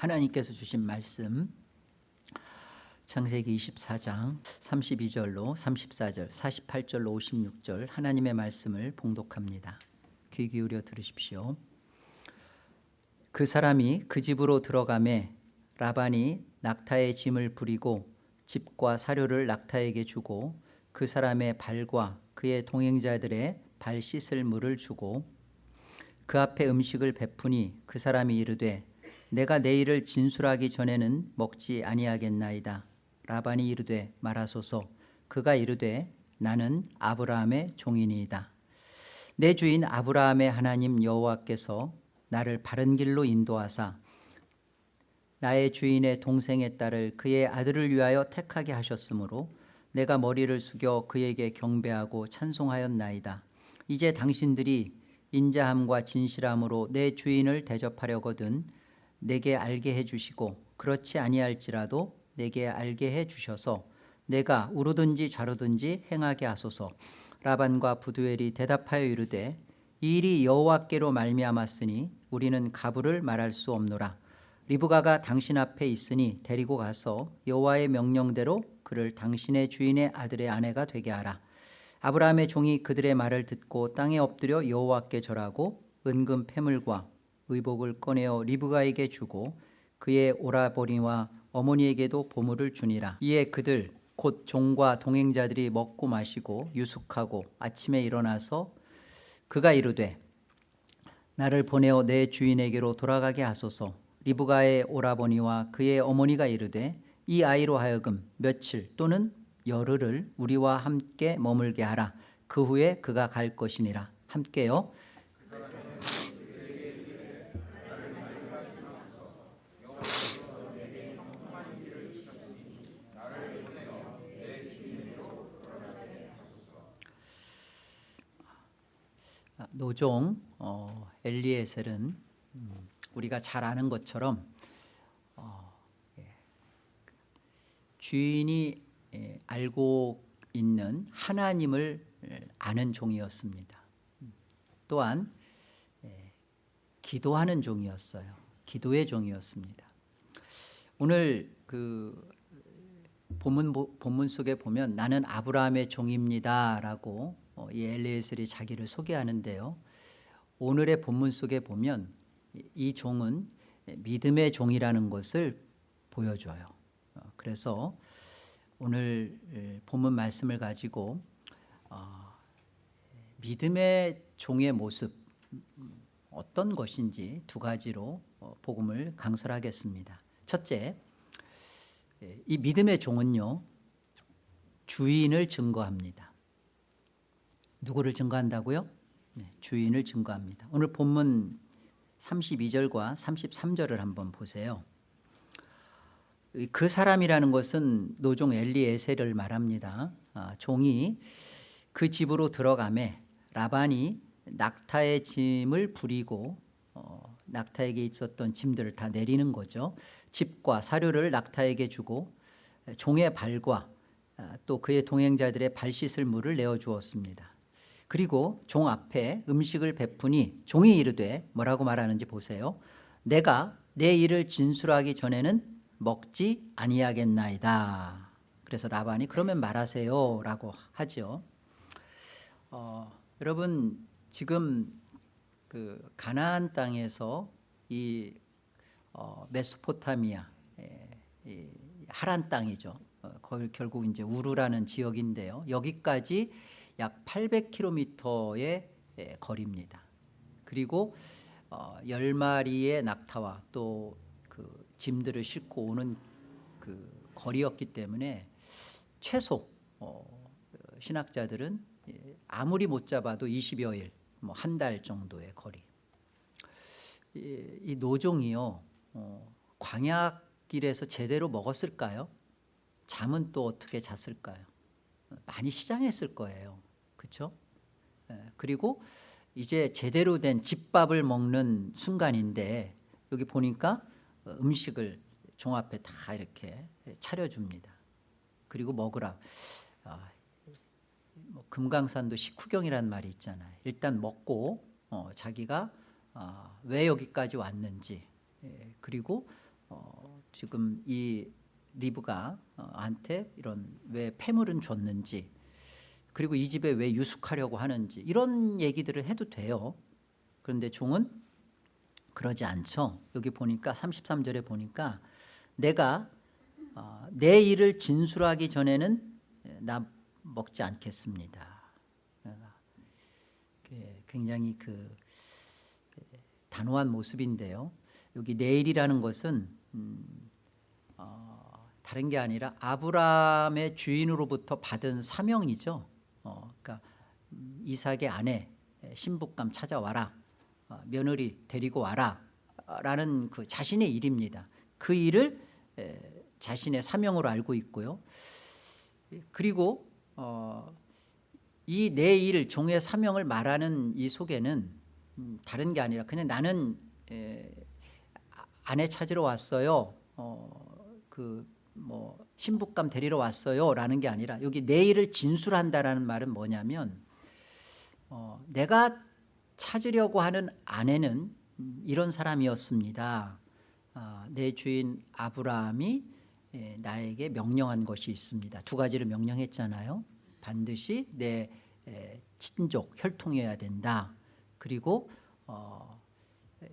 하나님께서 주신 말씀. 창세기 24장 32절로 34절 48절로 56절 하나님의 말씀을 봉독합니다. 귀 기울여 들으십시오. 그 사람이 그 집으로 들어가매 라반이 낙타의 짐을 부리고 집과 사료를 낙타에게 주고 그 사람의 발과 그의 동행자들의 발 씻을 물을 주고 그 앞에 음식을 베푸니 그 사람이 이르되 내가 내일을 진술하기 전에는 먹지 아니하겠나이다. 라반이 이르되 말하소서. 그가 이르되 나는 아브라함의 종이니이다. 내 주인 아브라함의 하나님 여호와께서 나를 바른 길로 인도하사 나의 주인의 동생의 딸을 그의 아들을 위하여 택하게 하셨으므로 내가 머리를 숙여 그에게 경배하고 찬송하였나이다. 이제 당신들이 인자함과 진실함으로 내 주인을 대접하려거든 내게 알게 해주시고 그렇지 아니할지라도 내게 알게 해주셔서 내가 우르든지 좌르든지 행하게 하소서. 라반과 부두엘이 대답하여 이르되 이 일이 여호와께로 말미암았으니 우리는 가부를 말할 수 없노라. 리브가가 당신 앞에 있으니 데리고 가서 여호와의 명령대로 그를 당신의 주인의 아들의 아내가 되게 하라. 아브라함의 종이 그들의 말을 듣고 땅에 엎드려 여호와께 절하고 은금 패물과 의복을 꺼내어 리브가에게 주고 그의 오라버니와 어머니에게도 보물을 주니라. 이에 그들 곧 종과 동행자들이 먹고 마시고 유숙하고 아침에 일어나서 그가 이르되 나를 보내어 내 주인에게로 돌아가게 하소서. 리브가의 오라버니와 그의 어머니가 이르되 이 아이로 하여금 며칠 또는 열흘을 우리와 함께 머물게 하라. 그 후에 그가 갈 것이니라. 함께요 노종 어, 엘리에셀은 음, 우리가 잘 아는 것처럼 어, 예, 주인이 예, 알고 있는 하나님을 예, 아는 종이었습니다. 또한 예, 기도하는 종이었어요. 기도의 종이었습니다. 오늘 그 본문, 본문 속에 보면 나는 아브라함의 종입니다라고 어, 이 엘리에셀이 자기를 소개하는데요. 오늘의 본문 속에 보면 이 종은 믿음의 종이라는 것을 보여줘요. 어, 그래서 오늘 본문 말씀을 가지고 어, 믿음의 종의 모습 어떤 것인지 두 가지로 어, 복음을 강설하겠습니다. 첫째, 이 믿음의 종은요 주인을 증거합니다. 누구를 증거한다고요? 네, 주인을 증거합니다. 오늘 본문 32절과 33절을 한번 보세요. 그 사람이라는 것은 노종 엘리에셀을 말합니다. 아, 종이 그 집으로 들어가매 라반이 낙타의 짐을 부리고 어, 낙타에게 있었던 짐들을 다 내리는 거죠. 집과 사료를 낙타에게 주고 종의 발과 아, 또 그의 동행자들의 발 씻을 물을 내어 주었습니다. 그리고 종 앞에 음식을 베푸니 종이 이르되 뭐라고 말하는지 보세요. 내가 내 일을 진술하기 전에는 먹지 아니하겠나이다. 그래서 라반이 그러면 말하세요 라고 하죠. 어, 여러분 지금 그 가나안 땅에서 이 어, 메소포타미아 이 하란 땅이죠. 어, 거기 결국 이제 우르라는 지역인데요. 여기까지 약 800km의 거리입니다. 그리고 어, 10마리의 낙타와 또 그 짐들을 싣고 오는 그 거리였기 때문에 최소 어, 신학자들은 예, 아무리 못 잡아도 20여일 뭐 한 달 정도의 거리 이, 이 노종이요 어, 광야길에서 제대로 먹었을까요? 잠은 또 어떻게 잤을까요? 많이 시장했을 거예요 그렇죠? 그리고 이제 제대로 된 집밥을 먹는 순간인데 여기 보니까 어, 음식을 종 앞에 다 이렇게 차려줍니다. 그리고 먹으라. 아, 뭐 금강산도 식후경이라는 말이 있잖아요. 일단 먹고 어, 자기가 어, 왜 여기까지 왔는지 예, 그리고 어, 지금 이 리브가 어, 한테 이런 왜 폐물은 줬는지 그리고 이 집에 왜 유숙하려고 하는지 이런 얘기들을 해도 돼요. 그런데 종은 그러지 않죠. 여기 보니까 33절에 보니까 내가 어, 내 일을 진술하기 전에는 나 먹지 않겠습니다. 굉장히 그 단호한 모습인데요. 여기 내일이라는 것은 음, 어, 다른 게 아니라 아브라함의 주인으로부터 받은 사명이죠. 이삭의 아내 신부감 찾아와라, 어, 며느리 데리고 와라, 라는 그 자신의 일입니다. 그 일을 에, 자신의 사명으로 알고 있고요. 그리고 어, 이내 일 종의 사명을 말하는 이 속에는 음, 다른 게 아니라 그냥 나는 에, 아- 아내 찾으러 왔어요. 어, 그뭐 신부감 데리러 왔어요 라는 게 아니라 여기 내 일을 진술한다라는 말은 뭐냐면 어, 내가 찾으려고 하는 아내는 음, 이런 사람이었습니다. 아, 내 주인 아브라함이 에, 나에게 명령한 것이 있습니다. 두 가지를 명령했잖아요. 반드시 내 에, 친족 혈통이어야 된다. 그리고 어, 에,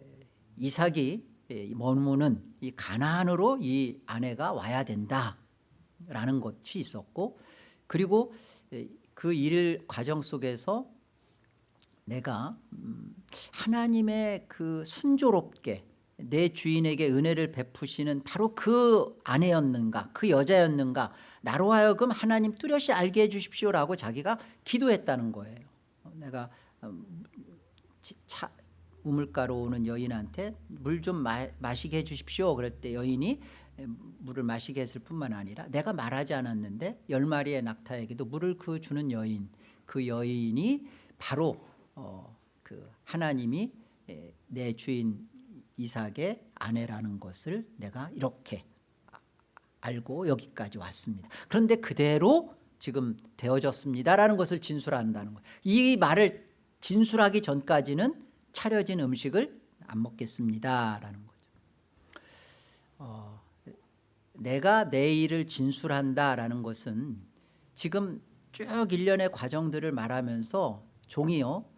이삭이 에, 머무는 이 가나안으로 이 아내가 와야 된다라는 것이 있었고 그리고 에, 그일 과정 속에서 내가 음, 하나님의 그 순조롭게 내 주인에게 은혜를 베푸시는 바로 그 아내였는가 그 여자였는가 나로 하여금 하나님 뚜렷이 알게 해주십시오라고 자기가 기도했다는 거예요. 내가 음, 치- 차, 우물가로 오는 여인한테 물 좀 마시게 해주십시오. 그럴 때 여인이 물을 마시게 했을 뿐만 아니라 내가 말하지 않았는데 열 마리의 낙타에게도 물을 그 주는 여인 그 여인이 바로 어, 그 하나님이 에, 내 주인 이삭의 아내라는 것을 내가 이렇게 아- 알고 여기까지 왔습니다. 그런데 그대로 지금 되어졌습니다라는 것을 진술한다는 거예요. 이 말을 진술하기 전까지는 차려진 음식을 안 먹겠습니다라는 거죠. 어, 내가 내 일을 진술한다라는 것은 지금 쭉 일련의 과정들을 말하면서 종이요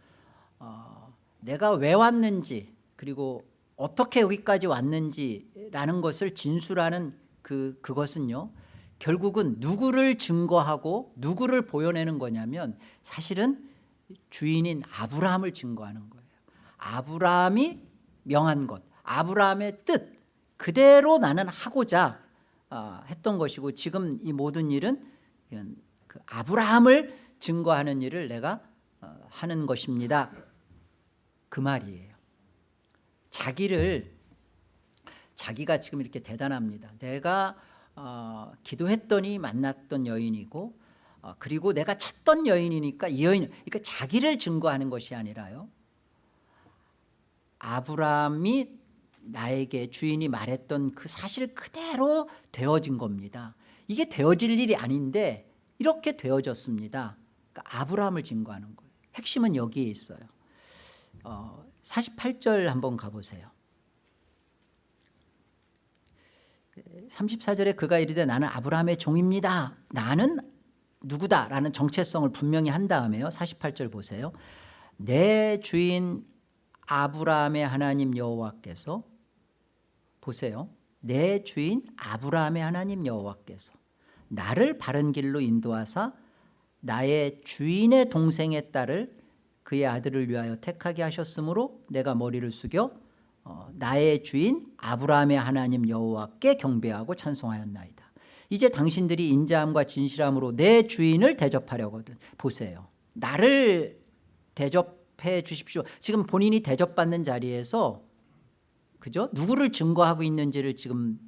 어, 내가 왜 왔는지 그리고 어떻게 여기까지 왔는지라는 것을 진술하는 그 그것은요 결국은 누구를 증거하고 누구를 보여내는 거냐면 사실은 주인인 아브라함을 증거하는 거예요. 아브라함이 명한 것, 아브라함의 뜻 그대로 나는 하고자 어, 했던 것이고 지금 이 모든 일은 그 아브라함을 증거하는 일을 내가 어, 하는 것입니다. 그 말이에요. 자기를 자기가 지금 이렇게 대단합니다. 내가 어, 기도했더니 만났던 여인이고 어, 그리고 내가 찾던 여인이니까 이 여인 그러니까 자기를 증거하는 것이 아니라요. 아브라함이 나에게 주인이 말했던 그 사실 그대로 되어진 겁니다. 이게 되어질 일이 아닌데 이렇게 되어졌습니다. 그러니까 아브라함을 증거하는 거예요. 핵심은 여기에 있어요. 어, 48절 한번 가보세요. 34절에 그가 이르되 나는 아브라함의 종입니다. 나는 누구다라는 정체성을 분명히 한 다음에요. 48절 보세요. 내 주인 아브라함의 하나님 여호와께서 보세요. 내 주인 아브라함의 하나님 여호와께서 나를 바른 길로 인도하사 나의 주인의 동생의 딸을 그의 아들을 위하여 택하게 하셨으므로 내가 머리를 숙여 어, 나의 주인 아브라함의 하나님 여호와께 경배하고 찬송하였나이다. 이제 당신들이 인자함과 진실함으로 내 주인을 대접하려거든. 보세요. 나를 대접해 주십시오. 지금 본인이 대접받는 자리에서 그죠? 누구를 증거하고 있는지를 지금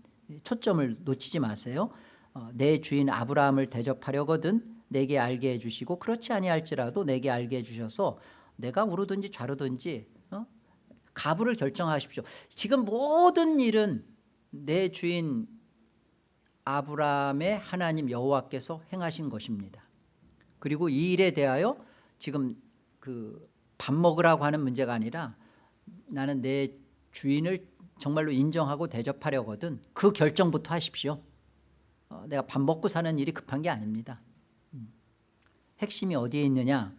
초점을 놓치지 마세요. 어, 내 주인 아브라함을 대접하려거든 내게 알게 해주시고 그렇지 아니할지라도 내게 알게 해주셔서 내가 우르든지 좌르든지 어? 가부를 결정하십시오. 지금 모든 일은 내 주인 아브라함의 하나님 여호와께서 행하신 것입니다. 그리고 이 일에 대하여 지금 그 밥 먹으라고 하는 문제가 아니라 나는 내 주인을 정말로 인정하고 대접하려거든 그 결정부터 하십시오 어, 내가 밥 먹고 사는 일이 급한 게 아닙니다 음. 핵심이 어디에 있느냐?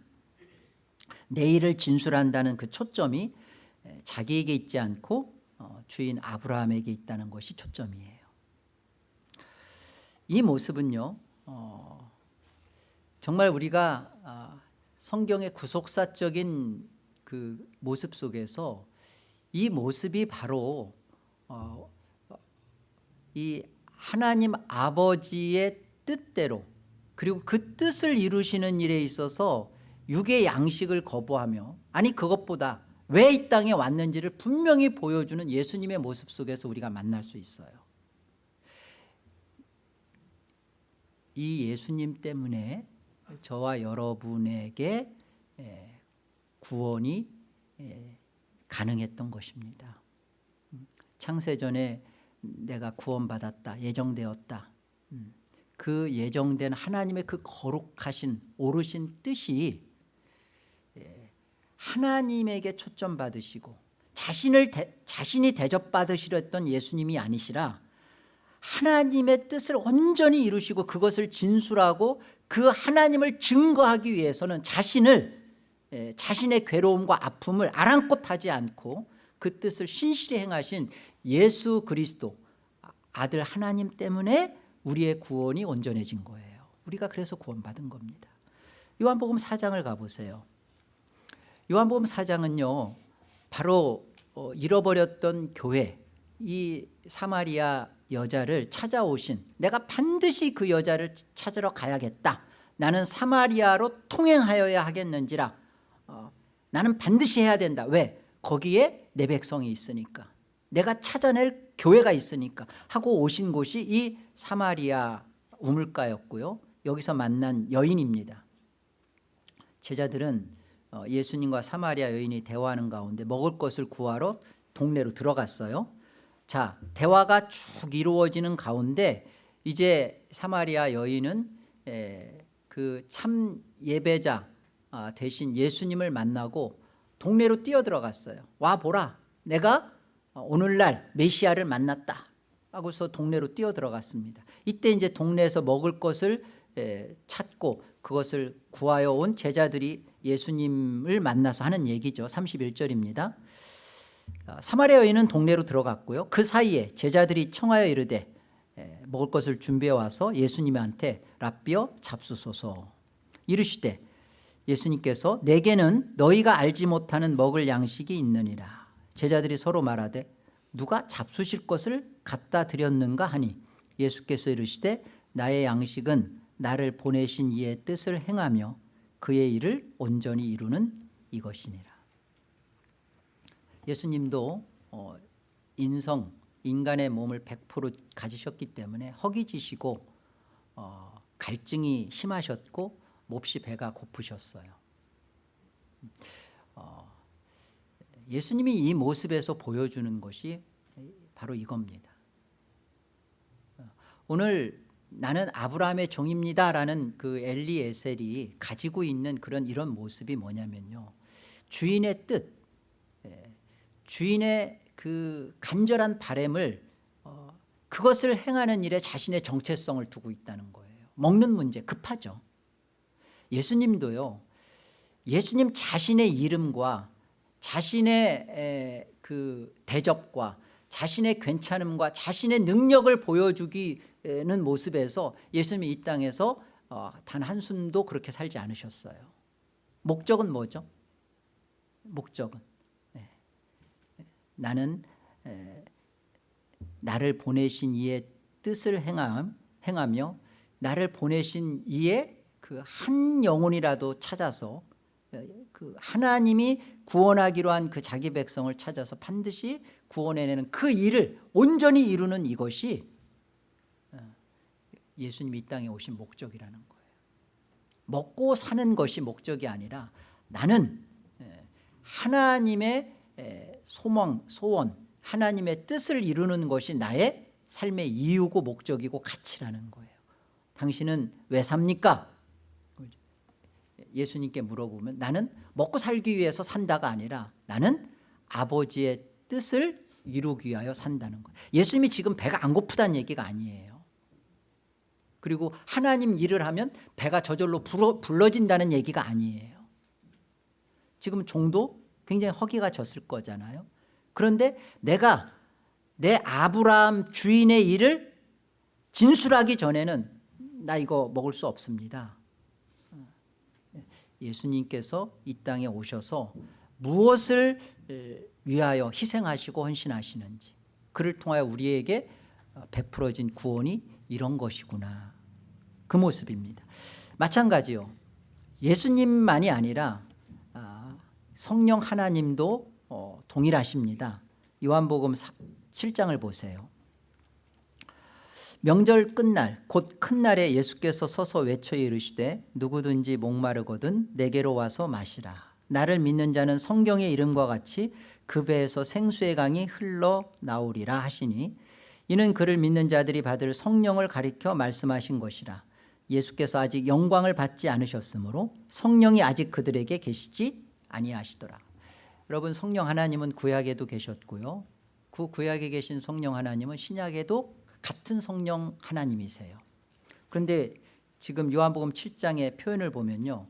내일을 진술한다는 그 초점이 에, 자기에게 있지 않고 어, 주인 아브라함에게 있다는 것이 초점이에요. 이 모습은요 어, 정말 우리가 아, 성경의 구속사적인 그 모습 속에서 이 모습이 바로 어, 이 하나님 아버지의 뜻대로 그리고 그 뜻을 이루시는 일에 있어서 육의 양식을 거부하며 아니 그것보다 왜 이 땅에 왔는지를 분명히 보여주는 예수님의 모습 속에서 우리가 만날 수 있어요. 이 예수님 때문에 저와 여러분에게 에, 구원이 에, 가능했던 것입니다. 음, 창세전에 내가 구원받았다 예정되었다. 음, 그 예정된 하나님의 그 거룩하신 오르신 뜻이 예, 하나님에게 초점 받으시고 자신을 대, 자신이 대접받으시렸던 예수님이 아니시라 하나님의 뜻을 온전히 이루시고 그것을 진술하고 그 하나님을 증거하기 위해서는 자신을 예, 자신의 괴로움과 아픔을 아랑곳하지 않고 그 뜻을 신실히 행하신 예수 그리스도 아들 하나님 때문에 우리의 구원이 온전해진 거예요. 우리가 그래서 구원받은 겁니다. 요한복음 4장을 가보세요. 요한복음 4장은요 바로 어, 잃어버렸던 교회 이 사마리아 여자를 찾아오신 내가 반드시 그 여자를 찾으러 가야겠다. 나는 사마리아로 통행하여야 하겠는지라 어, 나는 반드시 해야 된다. 왜? 거기에 내 백성이 있으니까. 내가 찾아낼 교회가 있으니까 하고 오신 곳이 이 사마리아 우물가였고요. 여기서 만난 여인입니다. 제자들은 어, 예수님과 사마리아 여인이 대화하는 가운데 먹을 것을 구하러 동네로 들어갔어요. 자 대화가 쭉 이루어지는 가운데 이제 사마리아 여인은 그 참 예배자 아, 대신 예수님을 만나고 동네로 뛰어들어갔어요 와 보라. 내가 오늘날 메시아를 만났다 하고서 동네로 뛰어들어갔습니다. 이때 이제 동네에서 먹을 것을 찾고 그것을 구하여 온 제자들이 예수님을 만나서 하는 얘기죠. 31절입니다. 어, 사마리아 여인은 동네로 들어갔고요. 그 사이에 제자들이 청하여 이르되 먹을 것을 준비해 와서 예수님한테 랍비어 잡수소서 이르시되 예수님께서 내게는 너희가 알지 못하는 먹을 양식이 있느니라 제자들이 서로 말하되 누가 잡수실 것을 갖다 드렸는가 하니 예수께서 이르시되 나의 양식은 나를 보내신 이의 뜻을 행하며 그의 일을 온전히 이루는 이것이니라. 예수님도 어, 인성 인간의 몸을 100% 가지셨기 때문에 허기지시고 어, 갈증이 심하셨고 몹시 배가 고프셨어요. 어, 예수님이 이 모습에서 보여주는 것이 바로 이겁니다. 오늘 나는 아브라함의 종입니다 라는 그 엘리에셀이 가지고 있는 그런 이런 모습이 뭐냐면요. 주인의 뜻 주인의 그 간절한 바램을 어, 그것을 행하는 일에 자신의 정체성을 두고 있다는 거예요. 먹는 문제 급하죠. 예수님도요 예수님 자신의 이름과 자신의 그 대접과 자신의 괜찮음과 자신의 능력을 보여주기는 모습에서 예수님이 이 땅에서 어, 단 한숨도 그렇게 살지 않으셨어요. 목적은 뭐죠? 목적은? 나는 나를 보내신 이의 뜻을 행함, 행하며 나를 보내신 이의 그 한 영혼이라도 찾아서 그 하나님이 구원하기로 한 그 자기 백성을 찾아서 반드시 구원해내는 그 일을 온전히 이루는 이것이 어, 예수님이 이 땅에 오신 목적이라는 거예요 먹고 사는 것이 목적이 아니라 나는 하나님의 소망, 소원, 하나님의 뜻을 이루는 것이 나의 삶의 이유고 목적이고 가치라는 거예요 당신은 왜 삽니까? 예수님께 물어보면 나는 먹고 살기 위해서 산다가 아니라 나는 아버지의 뜻을 이루기 위하여 산다는 거예요. 예수님이 지금 배가 안 고프다는 얘기가 아니에요. 그리고 하나님 일을 하면 배가 저절로 불어, 불러진다는 얘기가 아니에요. 지금 종도 굉장히 허기가 졌을 거잖아요. 그런데 내가 내 아브라함 주인의 일을 진술하기 전에는 나 이거 먹을 수 없습니다 예수님께서 이 땅에 오셔서 무엇을 위하여 희생하시고 헌신하시는지 그를 통하여 우리에게 베풀어진 구원이 이런 것이구나. 그 모습입니다. 마찬가지요. 예수님만이 아니라 아, 성령 하나님도 어, 동일하십니다. 요한복음 7장을 보세요 명절 끝날 곧 큰 날에 예수께서 서서 외쳐 이르시되 누구든지 목마르거든 내게로 와서 마시라. 나를 믿는 자는 성경의 이름과 같이 그 배에서 생수의 강이 흘러나오리라 하시니 이는 그를 믿는 자들이 받을 성령을 가리켜 말씀하신 것이라. 예수께서 아직 영광을 받지 않으셨으므로 성령이 아직 그들에게 계시지 아니하시더라. 여러분 성령 하나님은 구약에도 계셨고요. 그 구약에 계신 성령 하나님은 신약에도 같은 성령 하나님이세요. 그런데 지금 요한복음 7장의 표현을 보면요.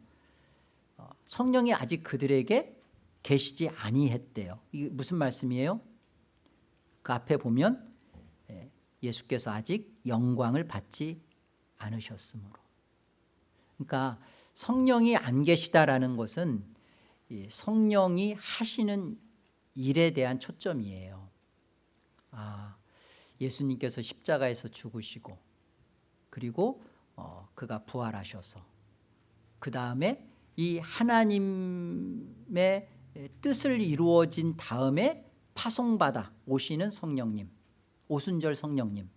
어, 성령이 아직 그들에게 계시지 아니했대요. 이게 무슨 말씀이에요? 그 앞에 보면 예, 예수께서 아직 영광을 받지 않으셨으므로. 그러니까 성령이 안 계시다라는 것은 성령이 하시는 일에 대한 초점이에요. 아 예수님께서 십자가에서 죽으시고 그리고 어, 그가 부활하셔서 그 다음에 이 하나님의 뜻을 이루어진 다음에 파송받아 오시는 성령님 오순절 성령님.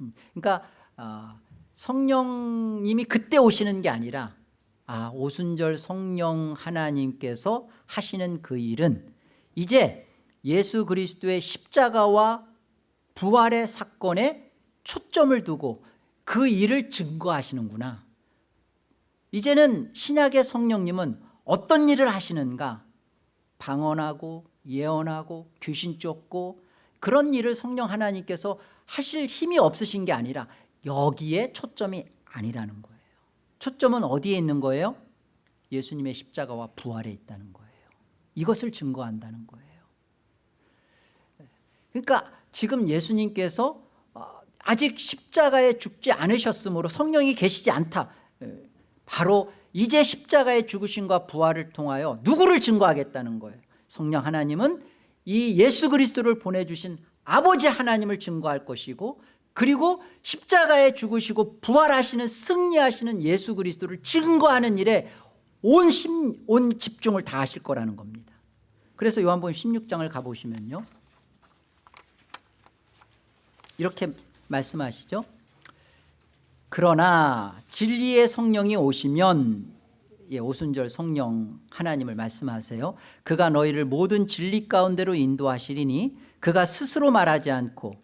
음, 그러니까 어, 성령님이 그때 오시는 게 아니라 아 오순절 성령 하나님께서 하시는 그 일은 이제 예수 그리스도의 십자가와 부활의 사건에 초점을 두고 그 일을 증거하시는구나. 이제는 신약의 성령님은 어떤 일을 하시는가? 방언하고 예언하고 귀신 쫓고 그런 일을 성령 하나님께서 하실 힘이 없으신 게 아니라 여기에 초점이 아니라는 거예요. 초점은 어디에 있는 거예요? 예수님의 십자가와 부활에 있다는 거예요. 이것을 증거한다는 거예요. 그러니까 지금 예수님께서 어, 아직 십자가에 죽지 않으셨으므로 성령이 계시지 않다. 바로 이제 십자가의 죽으심과 부활을 통하여 누구를 증거하겠다는 거예요? 성령 하나님은 이 예수 그리스도를 보내주신 아버지 하나님을 증거할 것이고 그리고 십자가에 죽으시고 부활하시는 승리하시는 예수 그리스도를 증거하는 일에 온, 심, 온 집중을 다 하실 거라는 겁니다. 그래서 요한복음 16장을 가보시면요 이렇게 말씀하시죠. 그러나 진리의 성령이 오시면 예, 오순절 성령 하나님을 말씀하세요. 그가 너희를 모든 진리 가운데로 인도하시리니 그가 스스로 말하지 않고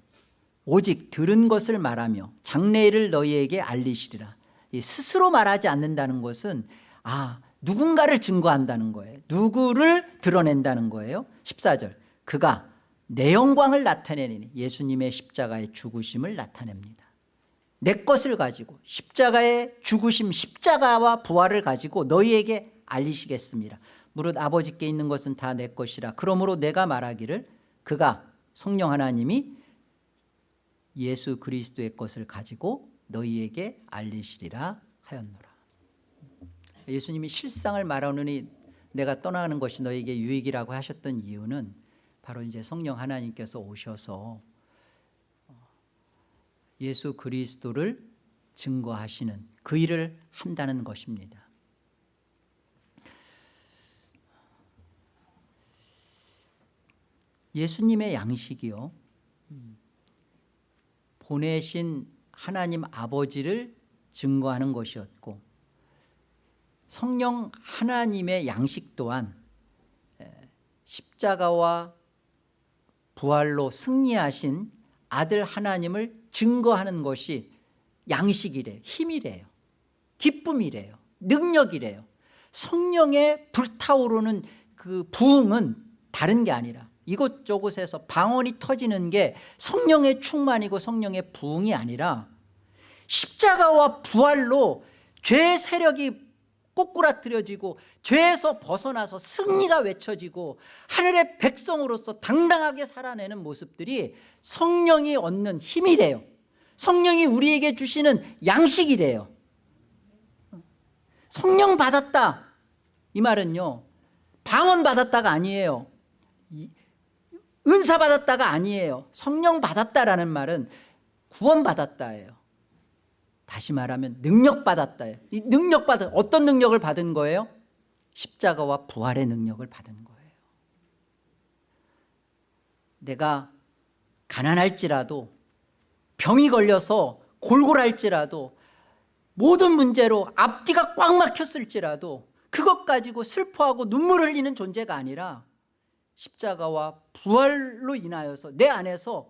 오직 들은 것을 말하며 장래일을 너희에게 알리시리라. 스스로 말하지 않는다는 것은 아 누군가를 증거한다는 거예요. 누구를 드러낸다는 거예요? 14절. 그가 내 영광을 나타내니 예수님의 십자가의 죽으심을 나타냅니다. 내 것을 가지고 십자가의 죽으심 십자가와 부활을 가지고 너희에게 알리시겠습니다. 무릇 아버지께 있는 것은 다 내 것이라. 그러므로 내가 말하기를 그가 성령 하나님이 예수 그리스도의 것을 가지고 너희에게 알리시리라 하였노라. 예수님이 실상을 말하느니 내가 떠나는 것이 너희에게 유익이라고 하셨던 이유는 바로 이제 성령 하나님께서 오셔서 예수 그리스도를 증거하시는 그 일을 한다는 것입니다. 예수님의 양식이요. 보내신 하나님 아버지를 증거하는 것이었고 성령 하나님의 양식 또한 십자가와 부활로 승리하신 아들 하나님을 증거하는 것이 양식이래요 힘이래요. 기쁨이래요. 능력이래요. 성령의 불타오르는 그 부흥은 다른 게 아니라 이곳저곳에서 방언이 터지는 게 성령의 충만이고 성령의 부흥이 아니라 십자가와 부활로 죄의 세력이 꼬꾸라뜨려지고 죄에서 벗어나서 승리가 외쳐지고 하늘의 백성으로서 당당하게 살아내는 모습들이 성령이 얻는 힘이래요. 성령이 우리에게 주시는 양식이래요. 성령 받았다. 이 말은요 방언 받았다가 아니에요. 은사 받았다가 아니에요. 성령 받았다라는 말은 구원 받았다예요 다시 말하면 능력 받았다예요 이 능력 받은 어떤 능력을 받은 거예요? 십자가와 부활의 능력을 받은 거예요 내가 가난할지라도 병이 걸려서 골골할지라도 모든 문제로 앞뒤가 꽉 막혔을지라도 그것 가지고 슬퍼하고 눈물 흘리는 존재가 아니라 십자가와 부활로 인하여서 내 안에서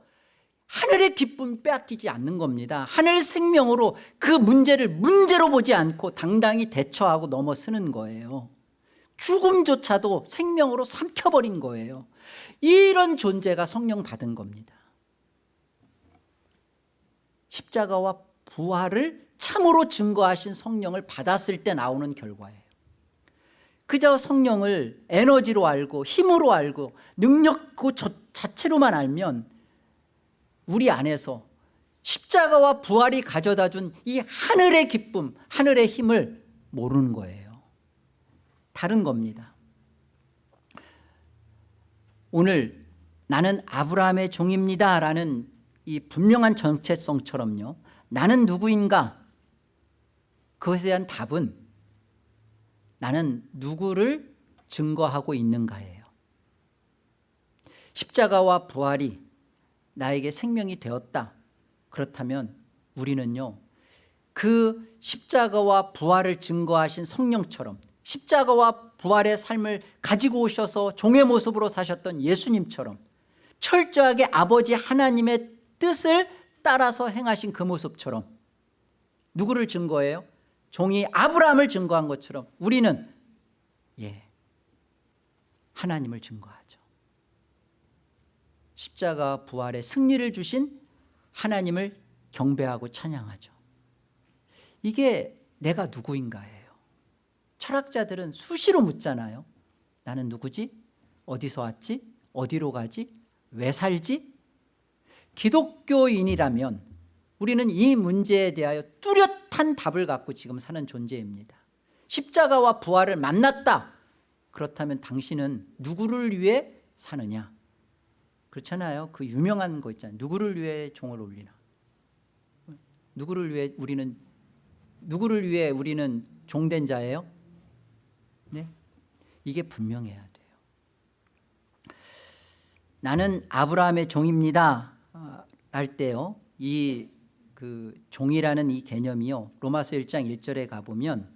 하늘의 기쁨 빼앗기지 않는 겁니다. 하늘 생명으로 그 문제를 문제로 보지 않고 당당히 대처하고 넘어서는 거예요. 죽음조차도 생명으로 삼켜버린 거예요. 이런 존재가 성령 받은 겁니다. 십자가와 부활을 참으로 증거하신 성령을 받았을 때 나오는 결과예요. 그저 성령을 에너지로 알고 힘으로 알고 능력 그 자체로만 알면 우리 안에서 십자가와 부활이 가져다 준 이 하늘의 기쁨 하늘의 힘을 모르는 거예요. 다른 겁니다. 오늘 나는 아브라함의 종입니다 라는 이 분명한 정체성처럼요 나는 누구인가? 그것에 대한 답은 나는 누구를 증거하고 있는가예요. 십자가와 부활이 나에게 생명이 되었다 그렇다면 우리는요 그 십자가와 부활을 증거하신 성령처럼 십자가와 부활의 삶을 가지고 오셔서 종의 모습으로 사셨던 예수님처럼 철저하게 아버지 하나님의 뜻을 따라서 행하신 그 모습처럼 누구를 증거해요? 종이 아브라함을 증거한 것처럼 우리는 예 하나님을 증거하죠 십자가 부활의 승리를 주신 하나님을 경배하고 찬양하죠 이게 내가 누구인가예요 철학자들은 수시로 묻잖아요 나는 누구지? 어디서 왔지? 어디로 가지? 왜 살지? 기독교인이라면 우리는 이 문제에 대하여 뚜렷한 답을 갖고 지금 사는 존재입니다 십자가와 부활을 만났다 그렇다면 당신은 누구를 위해 사느냐 그렇잖아요. 그 유명한 거 있잖아요. 누구를 위해 종을 올리나? 누구를 위해 우리는 누구를 위해 우리는 종된 자예요? 네? 이게 분명해야 돼요. 나는 아브라함의 종입니다. 아, 할 때요. 이 그 종이라는 이 개념이요. 로마서 1장 1절에 가보면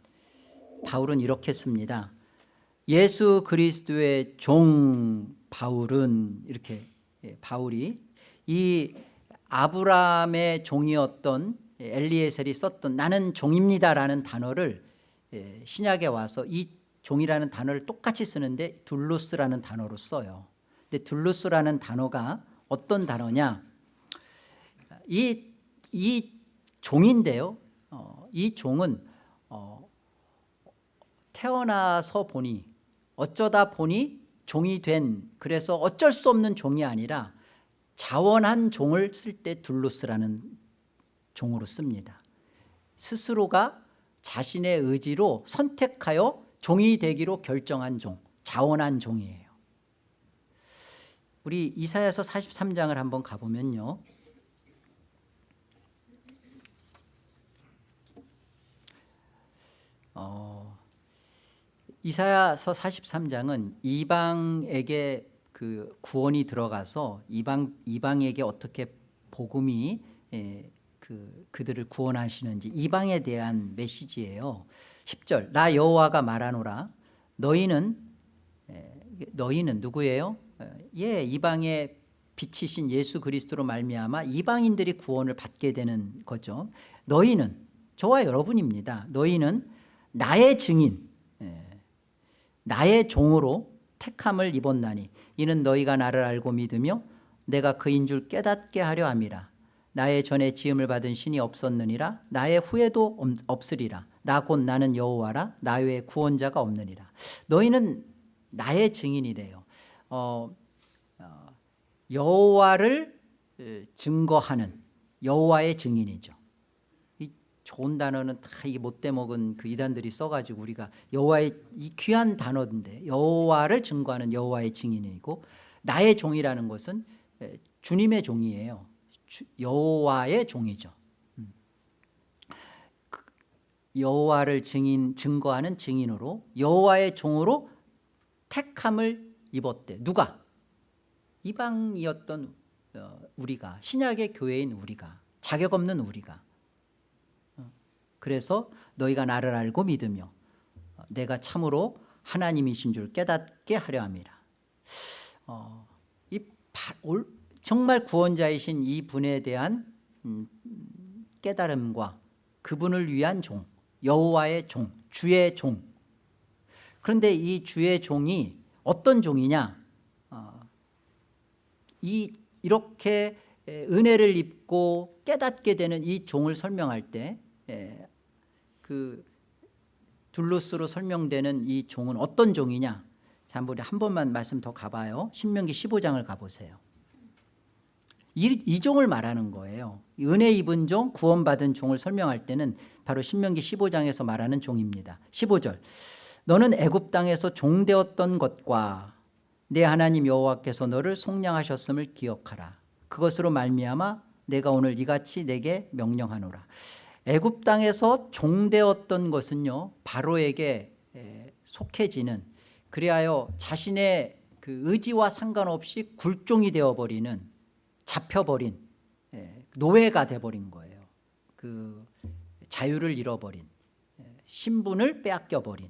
바울은 이렇게 씁니다. 예수 그리스도의 종 바울은 이렇게 예, 바울이 이 아브라함의 종이었던 엘리에셀이 썼던 나는 종입니다라는 단어를 예, 신약에 와서 이 종이라는 단어를 똑같이 쓰는데 둘루스라는 단어로 써요. 근데 둘루스라는 단어가 어떤 단어냐? 이, 이 종인데요. 어, 이 종은 어, 태어나서 보니 어쩌다 보니 종이 된 그래서 어쩔 수 없는 종이 아니라 자원한 종을 쓸 때 둘루스라는 종으로 씁니다. 스스로가 자신의 의지로 선택하여 종이 되기로 결정한 종 자원한 종이에요. 우리 이사야서 43장을 한번 가보면요. 어, 이사야서 43장은 이방에게 그 구원이 들어가서 이방 이방에게 어떻게 복음이 예, 그 그들을 구원하시는지 이방에 대한 메시지예요. 10절 나 여호와가 말하노라 너희는 예, 너희는 누구예요? 예 이방의 빛이신 예수 그리스도로 말미암아 이방인들이 구원을 받게 되는 거죠. 너희는 저와 여러분입니다. 너희는 나의 증인 예, 나의 종으로 택함을 입었나니 이는 너희가 나를 알고 믿으며 내가 그인 줄 깨닫게 하려 함이라. 나의 전에 지음을 받은 신이 없었느니라. 나의 후에도 없- 없으리라. 나 곧 나는 여호와라. 나 외에 구원자가 없느니라. 너희는 나의 증인이래요. 어, 어, 여호와를 에, 증거하는 여호와의 증인이죠. 이 좋은 단어는 다 이게 못돼 먹은 그 이단들이 써가지고 우리가 여호와의 이 귀한 단어인데 여호와를 증거하는 여호와의 증인이고 나의 종이라는 것은 에, 주님의 종이에요. 주- 여호와의 종이죠. 음. 그 여호와를 증인 증거하는 증인으로 여호와의 종으로 택함을 입었대. 누가? 이방이었던 어, 우리가 신약의 교회인 우리가 자격 없는 우리가 그래서 너희가 나를 알고 믿으며 내가 참으로 하나님이신 줄 깨닫게 하려 함이라. 어, 이 바- 올- 정말 구원자이신 이 분에 대한 음, 깨달음과 그분을 위한 종 여호와의 종 주의 종. 그런데 이 주의 종이 어떤 종이냐? 어, 이 이렇게 에, 은혜를 입고 깨닫게 되는 이 종을 설명할 때 그 둘루스로 설명되는 이 종은 어떤 종이냐? 우리 한 번만 말씀 더 가봐요. 신명기 15장을 가보세요. 이, 이 종을 말하는 거예요. 은혜 입은 종 구원받은 종을 설명할 때는 바로 신명기 15장에서 말하는 종입니다. 15절. 너는 애굽 땅에서 종되었던 것과 내 하나님 여호와께서 너를 속량하셨음을 기억하라. 그것으로 말미암아 내가 오늘 이같이 내게 명령하노라 애굽 땅에서 종되었던 것은요 바로에게 에, 속해지는 그리하여 자신의 그 의지와 상관없이 굴종이 되어버리는 잡혀버린 에, 노예가 돼버린 거예요. 그 자유를 잃어버린 에, 신분을 빼앗겨버린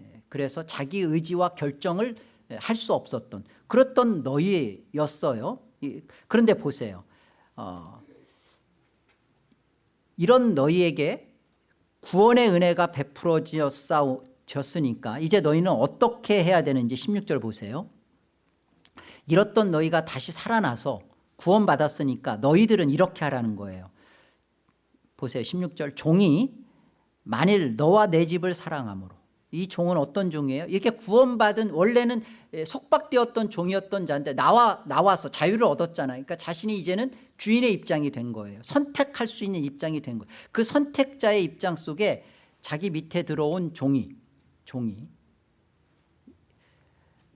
에, 그래서 자기 의지와 결정을 할 수 없었던 그랬던 너희였어요. 이- 그런데 보세요. 어, 이런 너희에게 구원의 은혜가 베풀어졌으니까 이제 너희는 어떻게 해야 되는지 16절 보세요. 잃었던 너희가 다시 살아나서 구원 받았으니까 너희들은 이렇게 하라는 거예요. 보세요. 16절. 종이 만일 너와 내 집을 사랑함으로 이 종은 어떤 종이에요? 이렇게 구원받은 원래는 예, 속박되었던 종이었던 자인데 나와 나와서 자유를 얻었잖아요. 그러니까 자신이 이제는 주인의 입장이 된 거예요. 선택할 수 있는 입장이 된 거예요. 그 선택자의 입장 속에 자기 밑에 들어온 종이 종이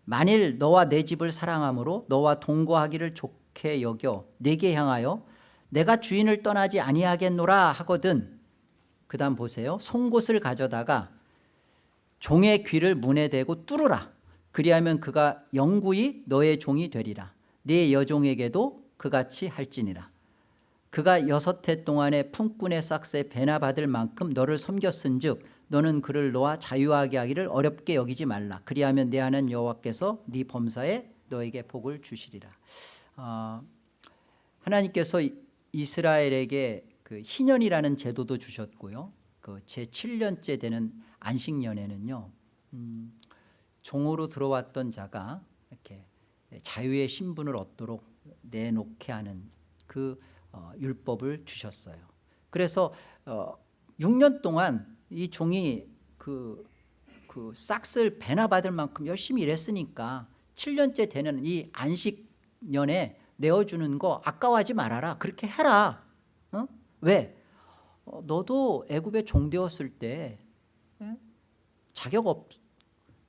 만일 너와 내 집을 사랑함으로 너와 동거하기를 좋게 여겨 내게 향하여 내가 주인을 떠나지 아니하겠노라 하거든 그 다음 보세요. 송곳을 가져다가 종의 귀를 문에 대고 뚫으라. 그리하면 그가 영구히 너의 종이 되리라. 네 여종에게도 그같이 할지니라. 그가 여섯 해 동안의 품꾼의 싹새 배나 받을 만큼 너를 섬겼은 즉 너는 그를 놓아 자유하게 하기를 어렵게 여기지 말라. 그리하면 내 하는 여호와께서 네 범사에 너에게 복을 주시리라. 어, 하나님께서 이- 이스라엘에게 그 희년이라는 제도도 주셨고요. 그 제7년째 되는 안식년에는요 음, 종으로 들어왔던 자가 이렇게 자유의 신분을 얻도록 내놓게 하는 그 어, 율법을 주셨어요. 그래서 어, 6년 동안 이 종이 그, 그 싹쓸 배나 받을 만큼 열심히 일했으니까 7년째 되는 이 안식년에 내어주는 거 아까워하지 말아라. 그렇게 해라. 어? 왜? 어, 너도 애굽에 종되었을 때 예? 자격 없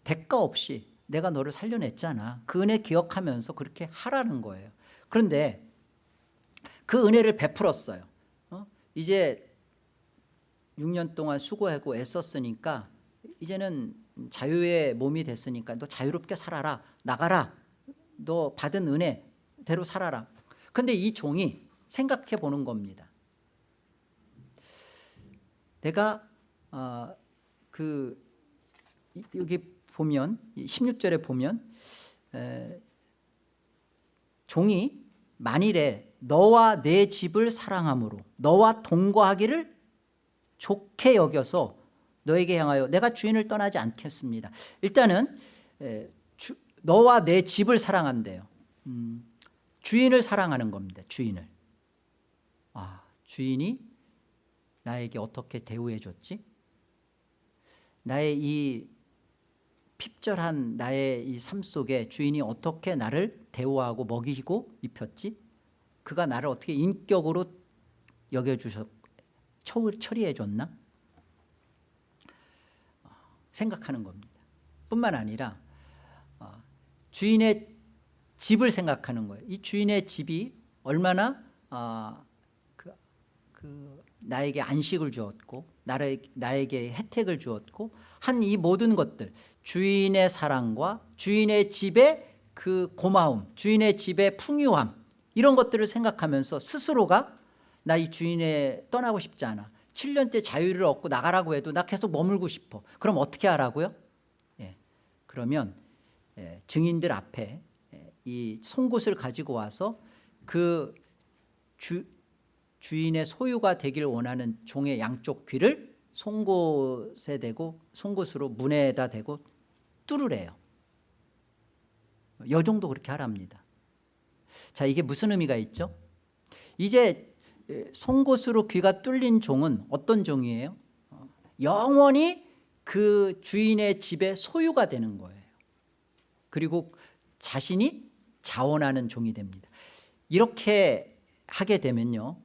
대가 없이 내가 너를 살려냈잖아. 그 은혜 기억하면서 그렇게 하라는 거예요. 그런데 그 은혜를 베풀었어요. 어? 이제 6년 동안 수고하고 애썼으니까 이제는 자유의 몸이 됐으니까 너 자유롭게 살아라. 나가라. 너 받은 은혜대로 살아라. 근데 이 종이 생각해 보는 겁니다. 내가 어, 그 이- 여기 보면 16절에 보면 에, 종이 만일에 너와 내 집을 사랑함으로 너와 동거하기를 좋게 여겨서 너에게 향하여 내가 주인을 떠나지 않겠습니다. 일단은 에, 주, 너와 내 집을 사랑한대요. 음, 주인을 사랑하는 겁니다 주인을. 아, 주인이 나에게 어떻게 대우해 줬지? 나의 이 핍절한 나의 이 삶 속에 주인이 어떻게 나를 대우하고 먹이고 입혔지? 그가 나를 어떻게 인격으로 여겨주셨 처리해 줬나? 생각하는 겁니다. 뿐만 아니라 어, 주인의 집을 생각하는 거예요. 이 주인의 집이 얼마나 어, 그, 그 나에게 안식을 주었고 나를, 나에게 혜택을 주었고 한 이 모든 것들 주인의 사랑과 주인의 집의 그 고마움 주인의 집의 풍요함 이런 것들을 생각하면서 스스로가 나 이 주인에 떠나고 싶지 않아. 7년째 자유를 얻고 나가라고 해도 나 계속 머물고 싶어. 그럼 어떻게 하라고요? 예, 그러면 예, 증인들 앞에 예, 이 송곳을 가지고 와서 그 주, 주인의 소유가 되기를 원하는 종의 양쪽 귀를 송곳에 대고 송곳으로 문에다 대고 뚫으래요. 요 정도 그렇게 하랍니다. 자 이게 무슨 의미가 있죠? 이제 송곳으로 귀가 뚫린 종은 어떤 종이에요? 어, 영원히 그 주인의 집의 소유가 되는 거예요. 그리고 자신이 자원하는 종이 됩니다. 이렇게 하게 되면요.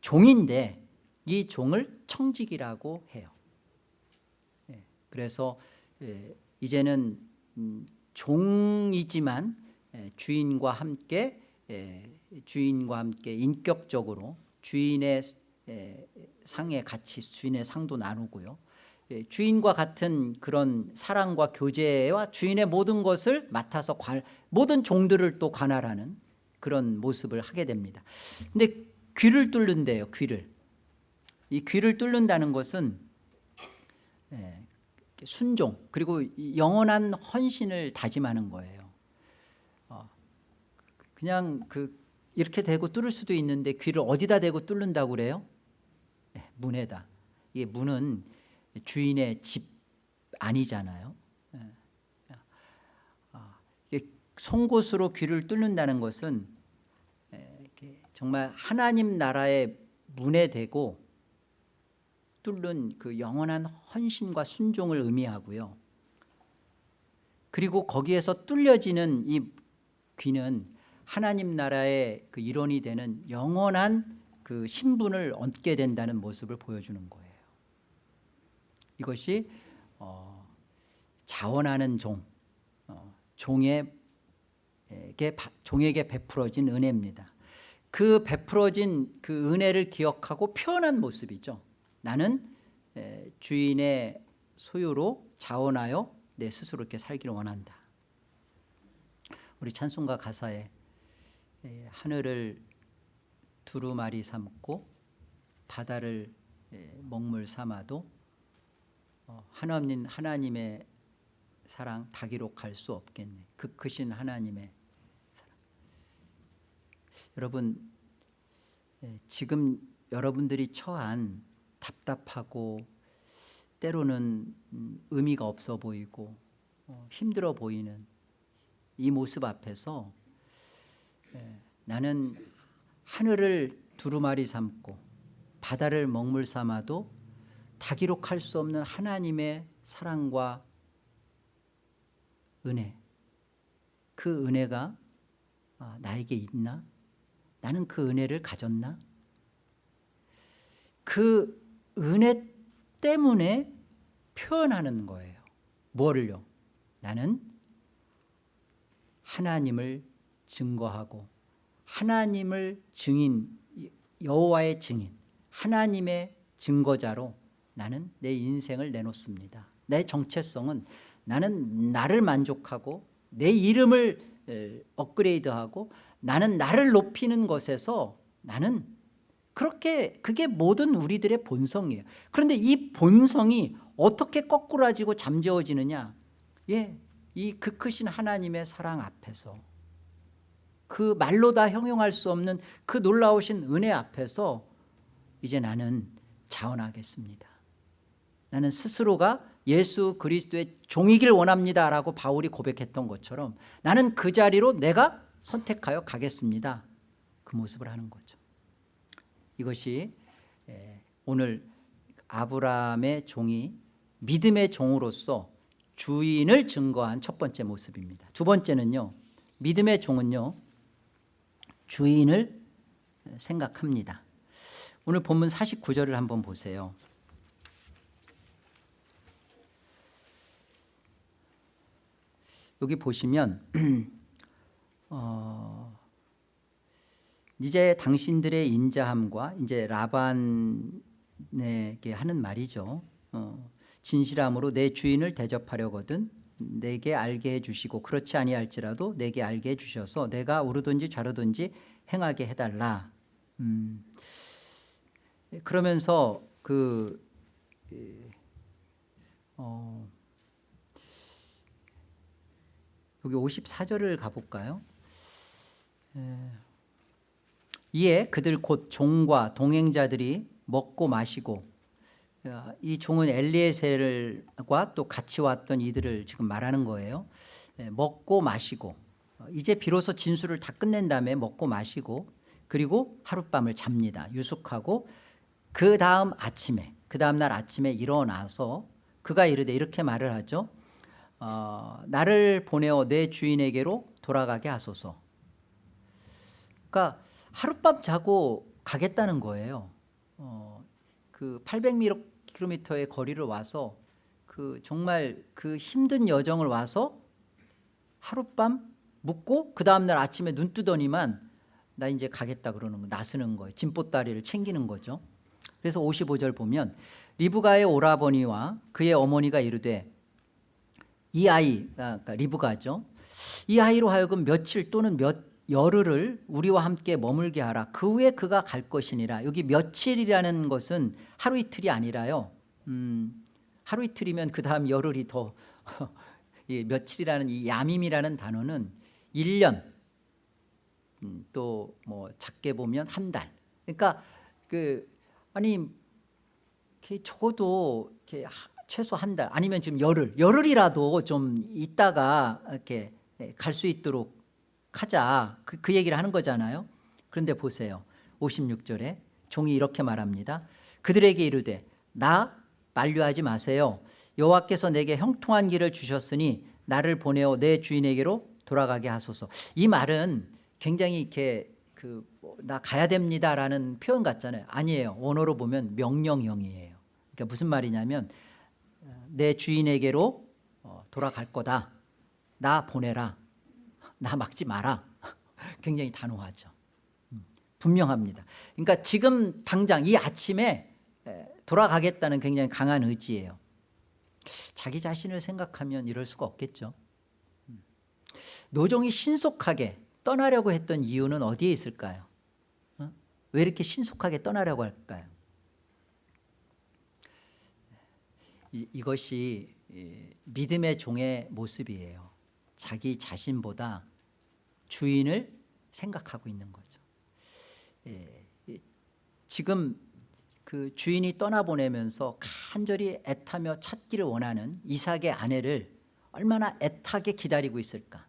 종인데 이 종을 청직이라고 해요. 예, 그래서 예, 이제는 음, 종이지만 예, 주인과 함께 주인과 함께 인격적으로 주인의 상의 같이 주인의 상도 나누고요. 주인과 같은 그런 사랑과 교제와 주인의 모든 것을 맡아서 관, 모든 종들을 또 관할하는 그런 모습을 하게 됩니다. 근데 귀를 뚫는데요 귀를. 이 귀를 뚫는다는 것은 순종 그리고 영원한 헌신을 다짐하는 거예요. 어, 그냥 그 이렇게 대고 뚫을 수도 있는데 귀를 어디다 대고 뚫는다고 그래요? 문에다. 이게 문은 주인의 집 아니잖아요. 아, 송곳으로 귀를 뚫는다는 것은 정말 하나님 나라의 문에 대고 뚫는 그 영원한 헌신과 순종을 의미하고요. 그리고 거기에서 뚫려지는 이 귀는 하나님 나라의 그 일원이 되는 영원한 그 신분을 얻게 된다는 모습을 보여주는 거예요. 이것이 어, 자원하는 종 어, 종에게, 종에게 베풀어진 은혜입니다. 그 베풀어진 그 은혜를 기억하고 표현한 모습이죠 나는 주인의 소유로 자원하여 내 스스로 이렇게 살기를 원한다. 우리 찬송가 가사에 하늘을 두루마리 삼고 바다를 먹물 삼아도 어, 하나님, 하나님의 사랑 다 기록할 수 없겠네. 그 크신 하나님의 사랑. 여러분 지금 여러분들이 처한 답답하고 때로는 음, 의미가 없어 보이고 어, 힘들어 보이는 이 모습 앞에서 예, 나는 하늘을 두루마리 삼고 바다를 먹물 삼아도 다 기록할 수 없는 하나님의 사랑과 은혜 그 은혜가 아, 나에게 있나? 나는 그 은혜를 가졌나? 그 은혜 때문에 표현하는 거예요 뭐를요? 나는 하나님을 증거하고 하나님을 증인 여호와의 증인 하나님의 증거자로 나는 내 인생을 내놓습니다 내 정체성은 나는 나를 만족하고 내 이름을 업그레이드하고 나는 나를 높이는 것에서 나는 그렇게 그게 모든 우리들의 본성이에요 그런데 이 본성이 어떻게 거꾸라지고 잠재워지느냐 예, 이그 크신 하나님의 사랑 앞에서 그 말로 다 형용할 수 없는 그 놀라우신 은혜 앞에서 이제 나는 자원하겠습니다 나는 스스로가 예수 그리스도의 종이길 원합니다라고 바울이 고백했던 것처럼 나는 그 자리로 내가 선택하여 가겠습니다. 그 모습을 하는 거죠. 이것이 에, 오늘 아브라함의 종이 믿음의 종으로서 주인을 증거한 첫 번째 모습입니다. 두 번째는요. 믿음의 종은요. 주인을 생각합니다. 오늘 본문 49절을 한번 보세요. 여기 보시면 어, 이제 당신들의 인자함과 이제 라반에게 하는 말이죠. 어, 진실함으로 내 주인을 대접하려거든 내게 알게 해주시고 그렇지 아니할지라도 내게 알게 해주셔서 내가 오르든지 좌르든지 행하게 해달라. 음, 그러면서 그 어, 여기 54절을 가볼까요? 에, 이에 그들 곧 종과 동행자들이 먹고 마시고 어, 이 종은 엘리에셀과 또 같이 왔던 이들을 지금 말하는 거예요. 에, 먹고 마시고 어, 이제 비로소 진술을 다 끝낸 다음에 먹고 마시고 그리고 하룻밤을 잡니다. 유숙하고 그 다음 아침에 그 다음 날 아침에 일어나서 그가 이르되 이렇게 말을 하죠. 어, 나를 보내어 내 주인에게로 돌아가게 하소서. 그러니까 하룻밤 자고 가겠다는 거예요. 어, 그 800km의 거리를 와서 그 정말 그 힘든 여정을 와서 하룻밤 묵고 그 다음날 아침에 눈 뜨더니만 나 이제 가겠다 그러는 거 나서는 거예요. 짐보따리를 챙기는 거죠. 그래서 55절 보면 리브가의 오라버니와 그의 어머니가 이르되 이 아이 그러니까 리브가죠. 이 아이로 하여금 며칠 또는 몇 열흘을 우리와 함께 머물게 하라. 그 후에 그가 갈 것이니라. 여기 며칠이라는 것은 하루 이틀이 아니라요. 음, 하루 이틀이면 그 다음 열흘이 더 이 며칠이라는 이 야밈이라는 단어는 1년 음, 또뭐 작게 보면 한 달. 그러니까 그 아니 적어도 이렇게 최소 한 달 아니면 지금 열흘 열흘이라도 좀 있다가 이렇게 갈 수 있도록 하자. 그, 그 얘기를 하는 거잖아요. 그런데 보세요. 56절에 종이 이렇게 말합니다. 그들에게 이르되 나 만류하지 마세요. 여호와께서 내게 형통한 길을 주셨으니 나를 보내어 내 주인에게로 돌아가게 하소서. 이 말은 굉장히 이렇게 그 나 가야 됩니다라는 표현 같잖아요. 아니에요. 원어로 보면 명령형이에요. 그러니까 무슨 말이냐면 내 주인에게로 어, 돌아갈 거다. 나 보내라 나 막지 마라. 굉장히 단호하죠. 음, 분명합니다. 그러니까 지금 당장 이 아침에 돌아가겠다는 굉장히 강한 의지예요. 자기 자신을 생각하면 이럴 수가 없겠죠. 음. 노종이 신속하게 떠나려고 했던 이유는 어디에 있을까요? 어? 왜 이렇게 신속하게 떠나려고 할까요? 이, 이것이 믿음의 종의 모습이에요. 자기 자신보다 주인을 생각하고 있는 거죠. 예, 지금 그 주인이 떠나보내면서 간절히 애타며 찾기를 원하는 이삭의 아내를 얼마나 애타게 기다리고 있을까?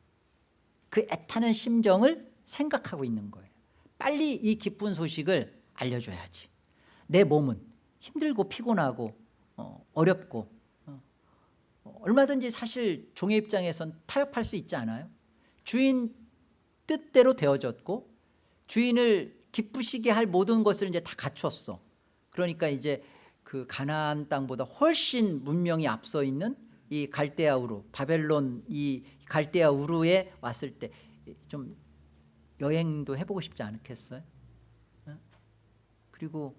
그 애타는 심정을 생각하고 있는 거예요. 빨리 이 기쁜 소식을 알려줘야지. 내 몸은 힘들고 피곤하고 어, 어렵고 어, 얼마든지 사실 종의 입장에선 타협할 수 있지 않아요? 주인 뜻대로 되어졌고 주인을 기쁘시게 할 모든 것을 이제 다 갖췄어 그러니까 이제 그 가나안 땅보다 훨씬 문명이 앞서 있는 이 갈대아 우루 바벨론 이 갈대아 우루에 왔을 때 좀 여행도 해보고 싶지 않겠어요? 어? 그리고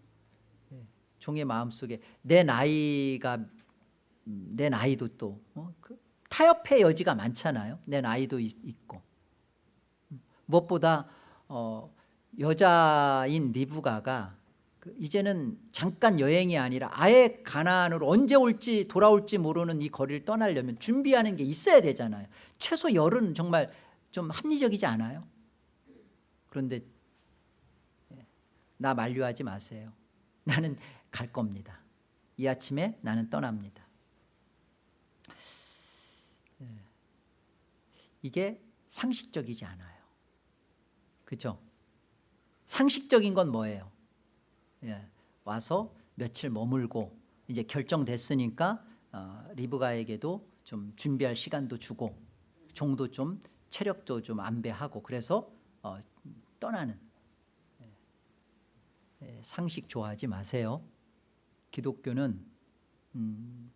종의 마음속에 내 나이가 내 나이도 또 어? 그 타협의 여지가 많잖아요 내 나이도 있, 고 무엇보다 어, 여자인 리브가가 그 이제는 잠깐 여행이 아니라 아예 가나안으로 언제 올지 돌아올지 모르는 이 거리를 떠나려면 준비하는 게 있어야 되잖아요 최소 열은 정말 좀 합리적이지 않아요? 그런데 예, 나 만류하지 마세요 나는 갈 겁니다 이 아침에 나는 떠납니다 예. 이게 상식적이지 않아요 그죠? 상식적인 건 뭐예요? 예. 와서 며칠 머물고 이제 결정됐으니까 어, 리브가에게도 좀 준비할 시간도 주고 종도 좀 체력도 좀 안배하고 그래서 어, 떠나는 예. 예, 상식 좋아하지 마세요 기독교는 음,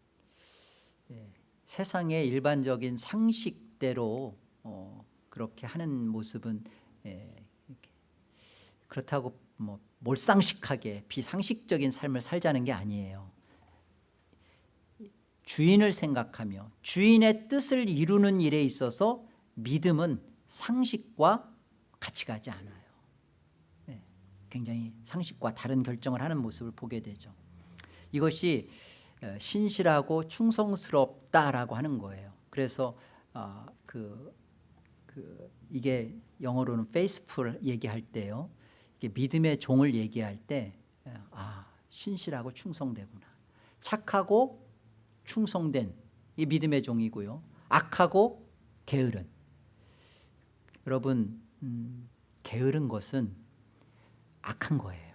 예, 세상의 일반적인 상식대로 어, 그렇게 하는 모습은 예, 그렇다고 뭐 몰상식하게 비상식적인 삶을 살자는 게 아니에요. 주인을 생각하며 주인의 뜻을 이루는 일에 있어서 믿음은 상식과 같이 가지 않아요. 네, 굉장히 상식과 다른 결정을 하는 모습을 보게 되죠. 이것이 어, 신실하고 충성스럽다라고 하는 거예요. 그래서 어, 그, 그 이게 영어로는 faithful 얘기할 때요 믿음의 종을 얘기할 때 아, 신실하고 충성되구나. 착하고 충성된 이 믿음의 종이고요. 악하고 게으른. 여러분 음, 게으른 것은 악한 거예요.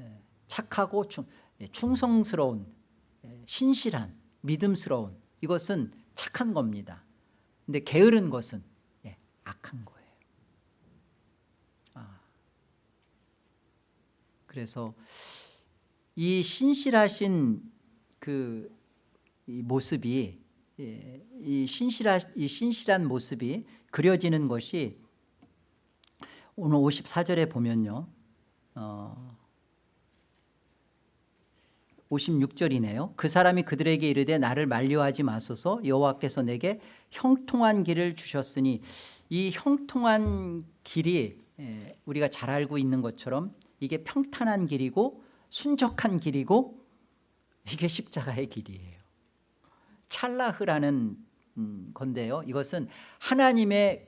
예, 착하고 충, 예, 충성스러운 예, 신실한 믿음스러운 이것은 착한 겁니다. 근데 게으른 것은 예, 악한 거예요 아, 그래서 이 신실하신 그 이 모습이 예, 이 신실한, 이 신실한 모습이 그려지는 것이 오늘 54절에 보면요 어, 56절이네요. 그 사람이 그들에게 이르되 나를 만류하지 마소서. 여호와께서 내게 형통한 길을 주셨으니 이 형통한 길이 예, 우리가 잘 알고 있는 것처럼 이게 평탄한 길이고 순적한 길이고 이게 십자가의 길이에요. 찰라흐라는 음, 건데요. 이것은 하나님의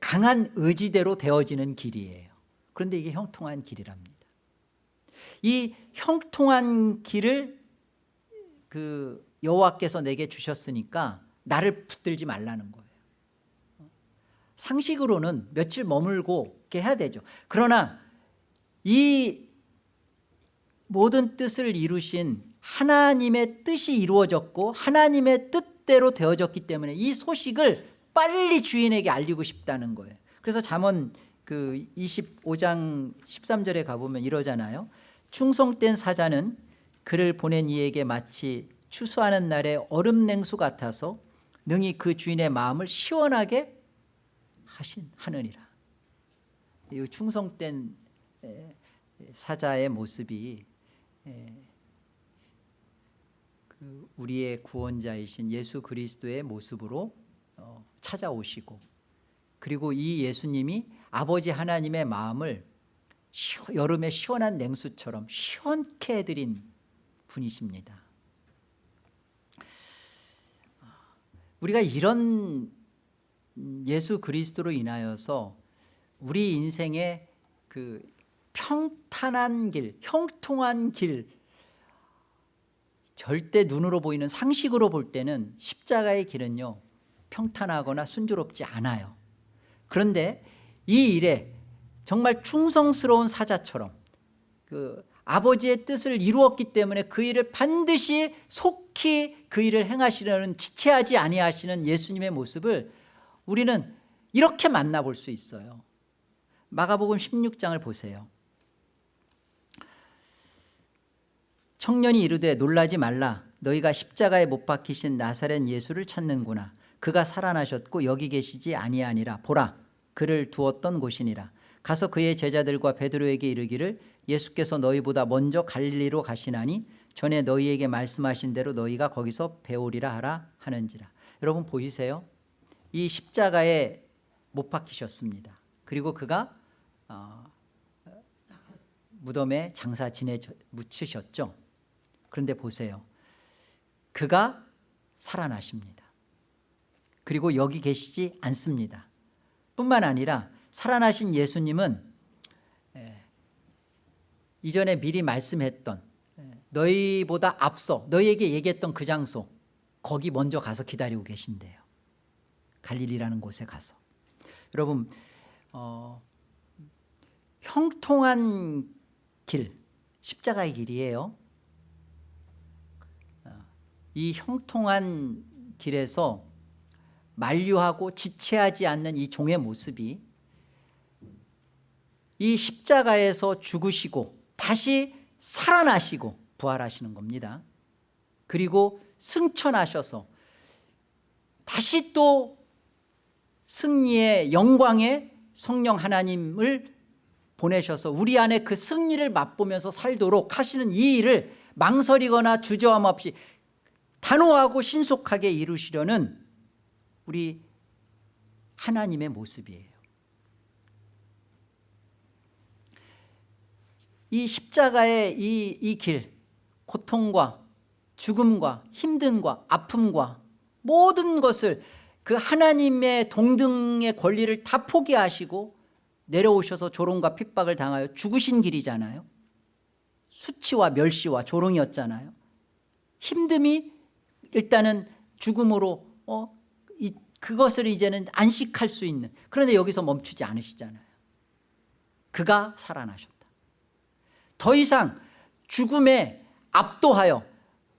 강한 의지대로 되어지는 길이에요. 그런데 이게 형통한 길이랍니다. 이 형통한 길을 그 여호와께서 내게 주셨으니까 나를 붙들지 말라는 거예요. 상식으로는 며칠 머물고 해야 되죠. 그러나 이 모든 뜻을 이루신 하나님의 뜻이 이루어졌고 하나님의 뜻대로 되어졌기 때문에 이 소식을 빨리 주인에게 알리고 싶다는 거예요. 그래서 잠언 그 25장 13절에 가보면 이러잖아요. 충성된 사자는 그를 보낸 이에게 마치 추수하는 날에 얼음 냉수 같아서 능히 그 주인의 마음을 시원하게 하신 하느니라. 이 충성된 사자의 모습이 그 우리의 구원자이신 예수 그리스도의 모습으로 어, 찾아오시고 그리고 이 예수님이 아버지 하나님의 마음을 여름의 시원한 냉수처럼 시원케 해드린 분이십니다. 우리가 이런 예수 그리스도로 인하여서 우리 인생의 그 평탄한 길, 형통한 길. 절대 눈으로 보이는 상식으로 볼 때는 십자가의 길은요 평탄하거나 순조롭지 않아요. 그런데 이 일에 정말 충성스러운 사자처럼 그 아버지의 뜻을 이루었기 때문에 그 일을 반드시 속히 그 일을 행하시려는 지체하지 아니하시는 예수님의 모습을 우리는 이렇게 만나볼 수 있어요. 마가복음 16장을 보세요 청년이 이르되 놀라지 말라. 너희가 십자가에 못 박히신 나사렛 예수를 찾는구나. 그가 살아나셨고 여기 계시지 아니하니라. 보라 그를 두었던 곳이니라. 가서 그의 제자들과 베드로에게 이르기를 예수께서 너희보다 먼저 갈릴리로 가시나니 전에 너희에게 말씀하신 대로 너희가 거기서 배우리라 하라 하는지라. 여러분 보이세요? 이 십자가에 못 박히셨습니다. 그리고 그가 어, 무덤에 장사 지내 묻히셨죠 그런데 보세요. 그가 살아나십니다. 그리고 여기 계시지 않습니다. 뿐만 아니라 살아나신 예수님은 이전에 미리 말씀했던 너희보다 앞서 너희에게 얘기했던 그 장소 거기 먼저 가서 기다리고 계신대요 갈릴리라는 곳에 가서 여러분 어, 형통한 길 십자가의 길이에요 어, 이 형통한 길에서 만류하고 지체하지 않는 이 종의 모습이 이 십자가에서 죽으시고 다시 살아나시고 부활하시는 겁니다. 그리고 승천하셔서 다시 또 승리의 영광의 성령 하나님을 보내셔서 우리 안에 그 승리를 맛보면서 살도록 하시는 이 일을 망설이거나 주저함 없이 단호하고 신속하게 이루시려는 우리 하나님의 모습이에요. 이 십자가의 이, 이 길, 고통과 죽음과 힘듦과 아픔과 모든 것을 그 하나님의 동등의 권리를 다 포기하시고 내려오셔서 조롱과 핍박을 당하여 죽으신 길이잖아요. 수치와 멸시와 조롱이었잖아요. 힘듦이 일단은 죽음으로 어, 이, 그것을 이제는 안식할 수 있는 그런데 여기서 멈추지 않으시잖아요 그가 살아나셨다 더 이상 죽음에 압도하여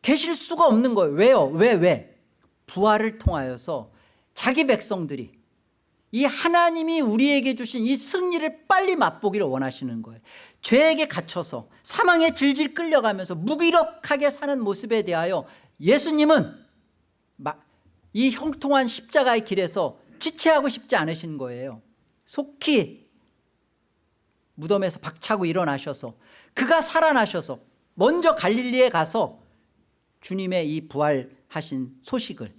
계실 수가 없는 거예요 왜요? 왜? 왜? 부활을 통하여서 자기 백성들이 이 하나님이 우리에게 주신 이 승리를 빨리 맛보기를 원하시는 거예요. 죄에게 갇혀서 사망에 질질 끌려가면서 무기력하게 사는 모습에 대하여 예수님은 이 형통한 십자가의 길에서 지체하고 싶지 않으신 거예요. 속히 무덤에서 박차고 일어나셔서 그가 살아나셔서 먼저 갈릴리에 가서 주님의 이 부활하신 소식을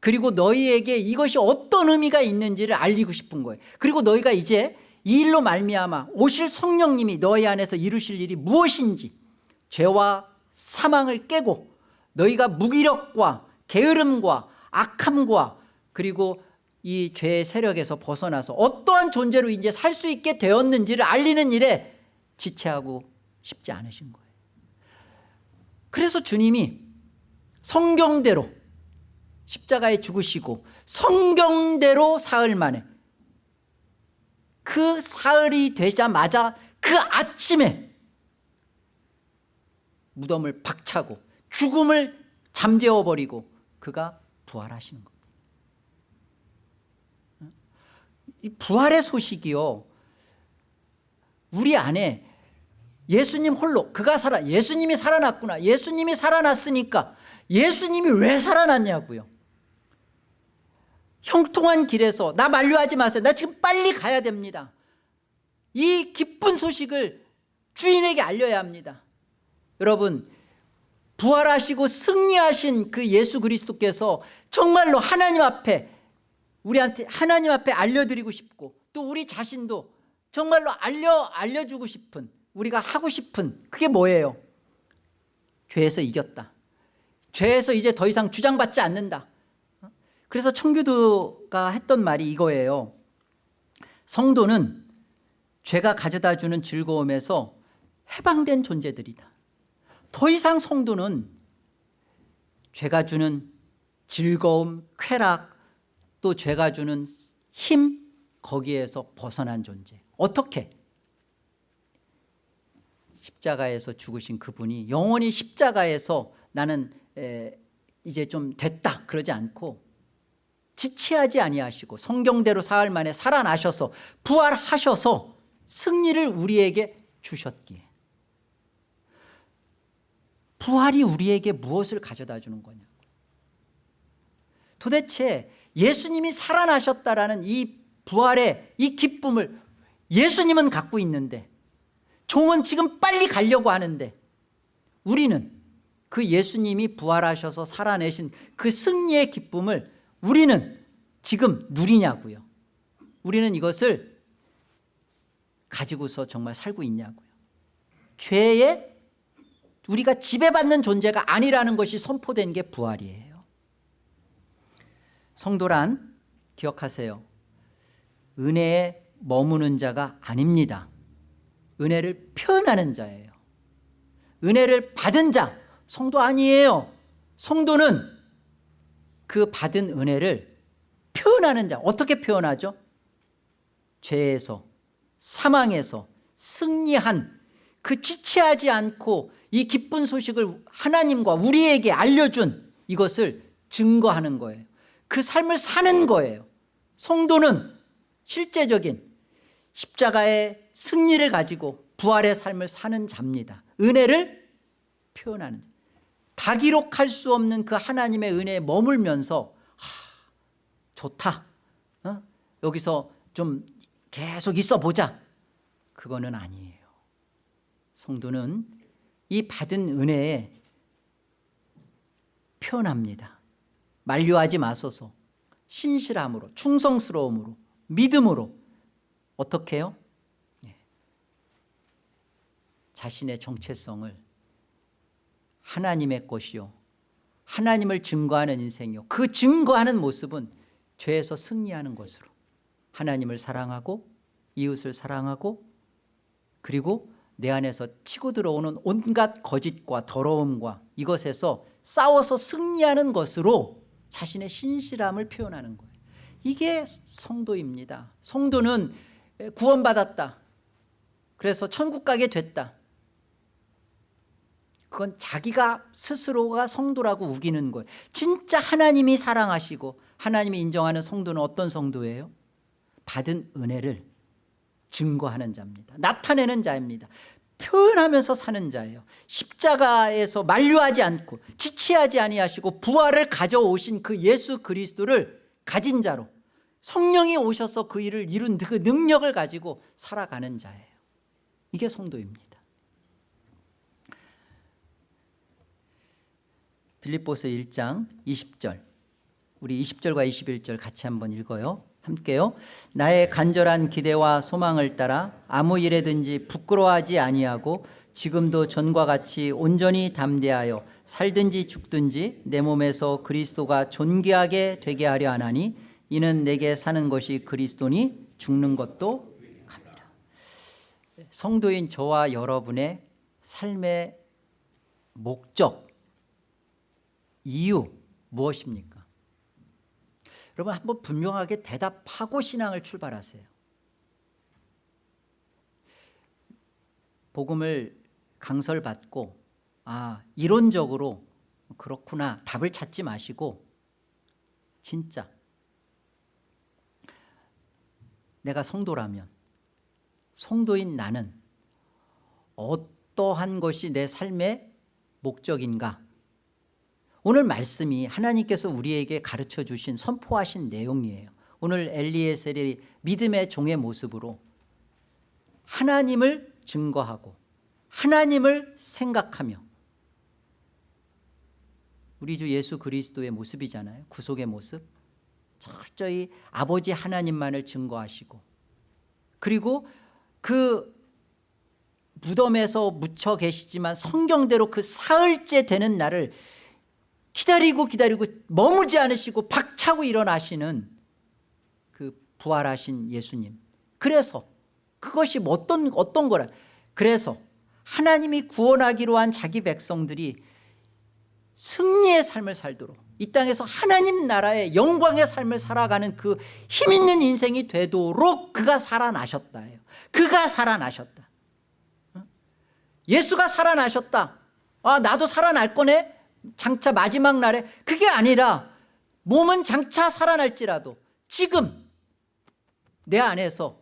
그리고 너희에게 이것이 어떤 의미가 있는지를 알리고 싶은 거예요. 그리고 너희가 이제 이 일로 말미암아 오실 성령님이 너희 안에서 이루실 일이 무엇인지 죄와 사망을 깨고 너희가 무기력과 게으름과 악함과 그리고 이 죄의 세력에서 벗어나서 어떠한 존재로 이제 살 수 있게 되었는지를 알리는 일에 지체하고 싶지 않으신 거예요. 그래서 주님이 성경대로 십자가에 죽으시고 성경대로 사흘 만에 그 사흘이 되자마자 그 아침에 무덤을 박차고 죽음을 잠재워버리고 그가 부활하시는 겁니다. 이 부활의 소식이요. 우리 안에 예수님 홀로 그가 살아 예수님이 살아났구나 예수님이 살아났으니까 예수님이 왜 살아났냐고요 형통한 길에서 나 만류하지 마세요. 나 지금 빨리 가야 됩니다. 이 기쁜 소식을 주인에게 알려야 합니다. 여러분 부활하시고 승리하신 그 예수 그리스도께서 정말로 하나님 앞에 우리한테 하나님 앞에 알려드리고 싶고 또 우리 자신도 정말로 알려, 알려주고 싶은 우리가 하고 싶은 그게 뭐예요? 죄에서 이겼다. 죄에서 이제 더 이상 주장받지 않는다 그래서 청교도가 했던 말이 이거예요. 성도는 죄가 가져다주는 즐거움에서 해방된 존재들이다. 더 이상 성도는 죄가 주는 즐거움, 쾌락 또 죄가 주는 힘 거기에서 벗어난 존재. 어떻게? 십자가에서 죽으신 그분이 영원히 십자가에서 나는 에, 이제 좀 됐다 그러지 않고 지체하지 아니하시고 성경대로 사흘 만에 살아나셔서 부활하셔서 승리를 우리에게 주셨기에. 부활이 우리에게 무엇을 가져다 주는 거냐 도대체 예수님이 살아나셨다라는 이 부활의 이 기쁨을 예수님은 갖고 있는데 종은 지금 빨리 가려고 하는데 우리는 그 예수님이 부활하셔서 살아내신 그 승리의 기쁨을 우리는 지금 누리냐고요. 우리는 이것을 가지고서 정말 살고 있냐고요. 죄에 우리가 지배받는 존재가 아니라는 것이 선포된 게 부활이에요. 성도란 기억하세요. 은혜에 머무는 자가 아닙니다. 은혜를 표현하는 자예요. 은혜를 받은 자 성도 아니에요. 성도는 그 받은 은혜를 표현하는 자 어떻게 표현하죠? 죄에서 사망에서 승리한 그 지체하지 않고 이 기쁜 소식을 하나님과 우리에게 알려준 이것을 증거하는 거예요 그 삶을 사는 거예요 성도는 실제적인 십자가의 승리를 가지고 부활의 삶을 사는 자입니다 은혜를 표현하는 자. 다 기록할 수 없는 그 하나님의 은혜에 머물면서 하, 좋다 어? 여기서 좀 계속 있어 보자 그거는 아니에요 성도는 이 받은 은혜에 표현합니다 만류하지 마소서 신실함으로 충성스러움으로 믿음으로 어떻게 해요? 예. 자신의 정체성을 하나님의 것이요. 하나님을 증거하는 인생이요. 그 증거하는 모습은 죄에서 승리하는 것으로. 하나님을 사랑하고 이웃을 사랑하고 그리고 내 안에서 치고 들어오는 온갖 거짓과 더러움과 이것에서 싸워서 승리하는 것으로 자신의 신실함을 표현하는 거예요. 이게 성도입니다. 성도는 구원받았다. 그래서 천국 가게 됐다 그건 자기가 스스로가 성도라고 우기는 거예요. 진짜 하나님이 사랑하시고 하나님이 인정하는 성도는 어떤 성도예요? 받은 은혜를 증거하는 자입니다. 나타내는 자입니다. 표현하면서 사는 자예요. 십자가에서 만류하지 않고 지체하지 아니하시고 부활을 가져오신 그 예수 그리스도를 가진 자로 성령이 오셔서 그 일을 이룬 그 능력을 가지고 살아가는 자예요. 이게 성도입니다 빌립보서 1장 20절. 우리 20절과 21절 같이 한번 읽어요. 함께요. 나의 간절한 기대와 소망을 따라 아무 일에든지 부끄러워하지 아니하고 지금도 전과 같이 온전히 담대하여 살든지 죽든지 내 몸에서 그리스도가 존귀하게 되게 하려 하나니 이는 내게 사는 것이 그리스도니 죽는 것도 갑니다 성도인 저와 여러분의 삶의 목적 이유 무엇입니까? 여러분 한번 분명하게 대답하고 신앙을 출발하세요 복음을 강설받고 아 이론적으로 그렇구나 답을 찾지 마시고 진짜 내가 성도라면 성도인 나는 어떠한 것이 내 삶의 목적인가 오늘 말씀이 하나님께서 우리에게 가르쳐 주신 선포하신 내용이에요. 오늘 엘리에셀이 믿음의 종의 모습으로 하나님을 증거하고 하나님을 생각하며 우리 주 예수 그리스도의 모습이잖아요. 구속의 모습. 철저히 아버지 하나님만을 증거하시고 그리고 그 무덤에서 묻혀 계시지만 성경대로 그 사흘째 되는 날을 기다리고 기다리고 머무지 않으시고 박차고 일어나시는 그 부활하신 예수님. 그래서 그것이 어떤, 어떤 거라? 그래서 하나님이 구원하기로 한 자기 백성들이 승리의 삶을 살도록 이 땅에서 하나님 나라의 영광의 삶을 살아가는 그 힘 있는 인생이 되도록 그가 살아나셨다 예요. 그가 살아나셨다. 예수가 살아나셨다. 아 나도 살아날 거네 장차 마지막 날에 그게 아니라 몸은 장차 살아날지라도 지금 내 안에서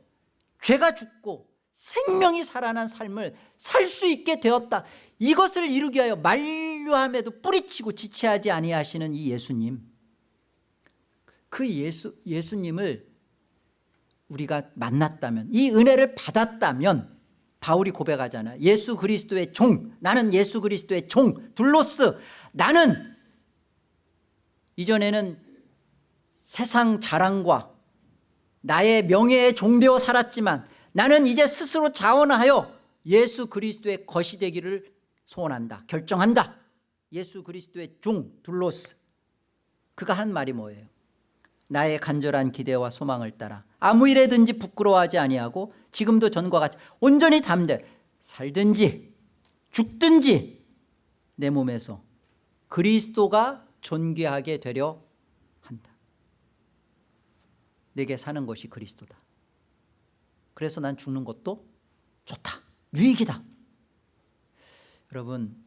죄가 죽고 생명이 살아난 삶을 살 수 있게 되었다. 이것을 이루기 위하여 만류함에도 뿌리치고 지체하지 아니하시는 이 예수님. 그 예수, 예수님을 우리가 만났다면 이 은혜를 받았다면 바울이 고백하잖아. 예수 그리스도의 종 나는 예수 그리스도의 종 둘로스 나는 이전에는 세상 자랑과 나의 명예에 종되어 살았지만 나는 이제 스스로 자원하여 예수 그리스도의 것이 되기를 소원한다 결정한다. 예수 그리스도의 종 둘로스. 그가 한 말이 뭐예요? 나의 간절한 기대와 소망을 따라 아무 일에든지 부끄러워하지 아니하고 지금도 전과 같이 온전히 담대 살든지 죽든지 내 몸에서 그리스도가 존귀하게 되려 한다. 내게 사는 것이 그리스도다. 그래서 난 죽는 것도 좋다. 유익이다. 여러분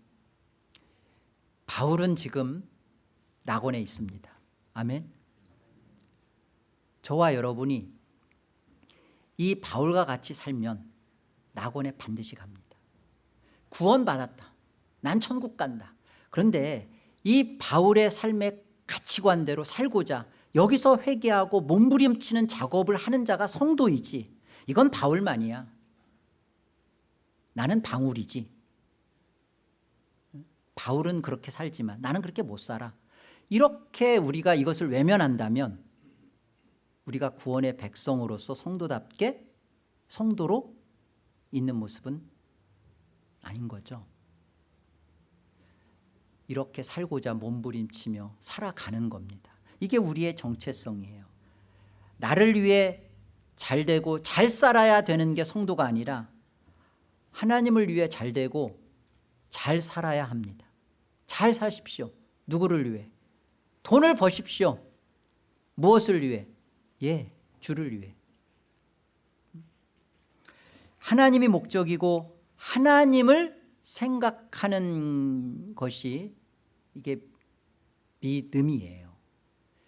바울은 지금 낙원에 있습니다. 아멘. 저와 여러분이 이 바울과 같이 살면 낙원에 반드시 갑니다. 구원 받았다. 난 천국 간다 그런데 이 바울의 삶의 가치관대로 살고자 여기서 회개하고 몸부림치는 작업을 하는 자가 성도이지. 이건 바울만이야. 나는 방울이지. 바울은 그렇게 살지만 나는 그렇게 못 살아. 이렇게 우리가 이것을 외면한다면 우리가 구원의 백성으로서 성도답게 성도로 있는 모습은 아닌 거죠 이렇게 살고자 몸부림치며 살아가는 겁니다. 이게 우리의 정체성이에요. 나를 위해 잘 되고 잘 살아야 되는 게 성도가 아니라 하나님을 위해 잘 되고 잘 살아야 합니다. 잘 사십시오. 누구를 위해? 돈을 버십시오. 무엇을 위해? 예 주를 위해. 하나님이 목적이고 하나님을 생각하는 것이 이게 믿음이에요.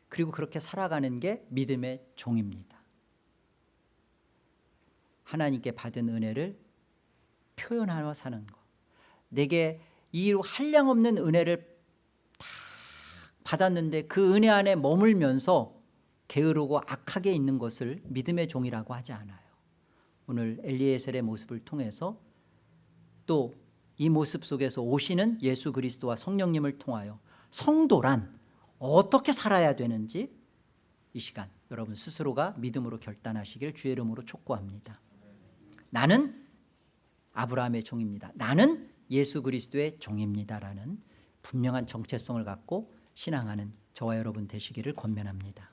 그리고 그렇게 살아가는 게 믿음의 종입니다. 하나님께 받은 은혜를 표현하며 사는 것. 내게 이 한량 없는 은혜를 다 받았는데 그 은혜 안에 머물면서 게으르고 악하게 있는 것을 믿음의 종이라고 하지 않아요. 오늘 엘리에셀의 모습을 통해서 또 이 모습 속에서 오시는 예수 그리스도와 성령님을 통하여 성도란 어떻게 살아야 되는지 이 시간 여러분 스스로가 믿음으로 결단하시길 주의 이름으로 촉구합니다. 나는 아브라함의 종입니다. 나는 예수 그리스도의 종입니다라는 분명한 정체성을 갖고 신앙하는 저와 여러분 되시기를 권면합니다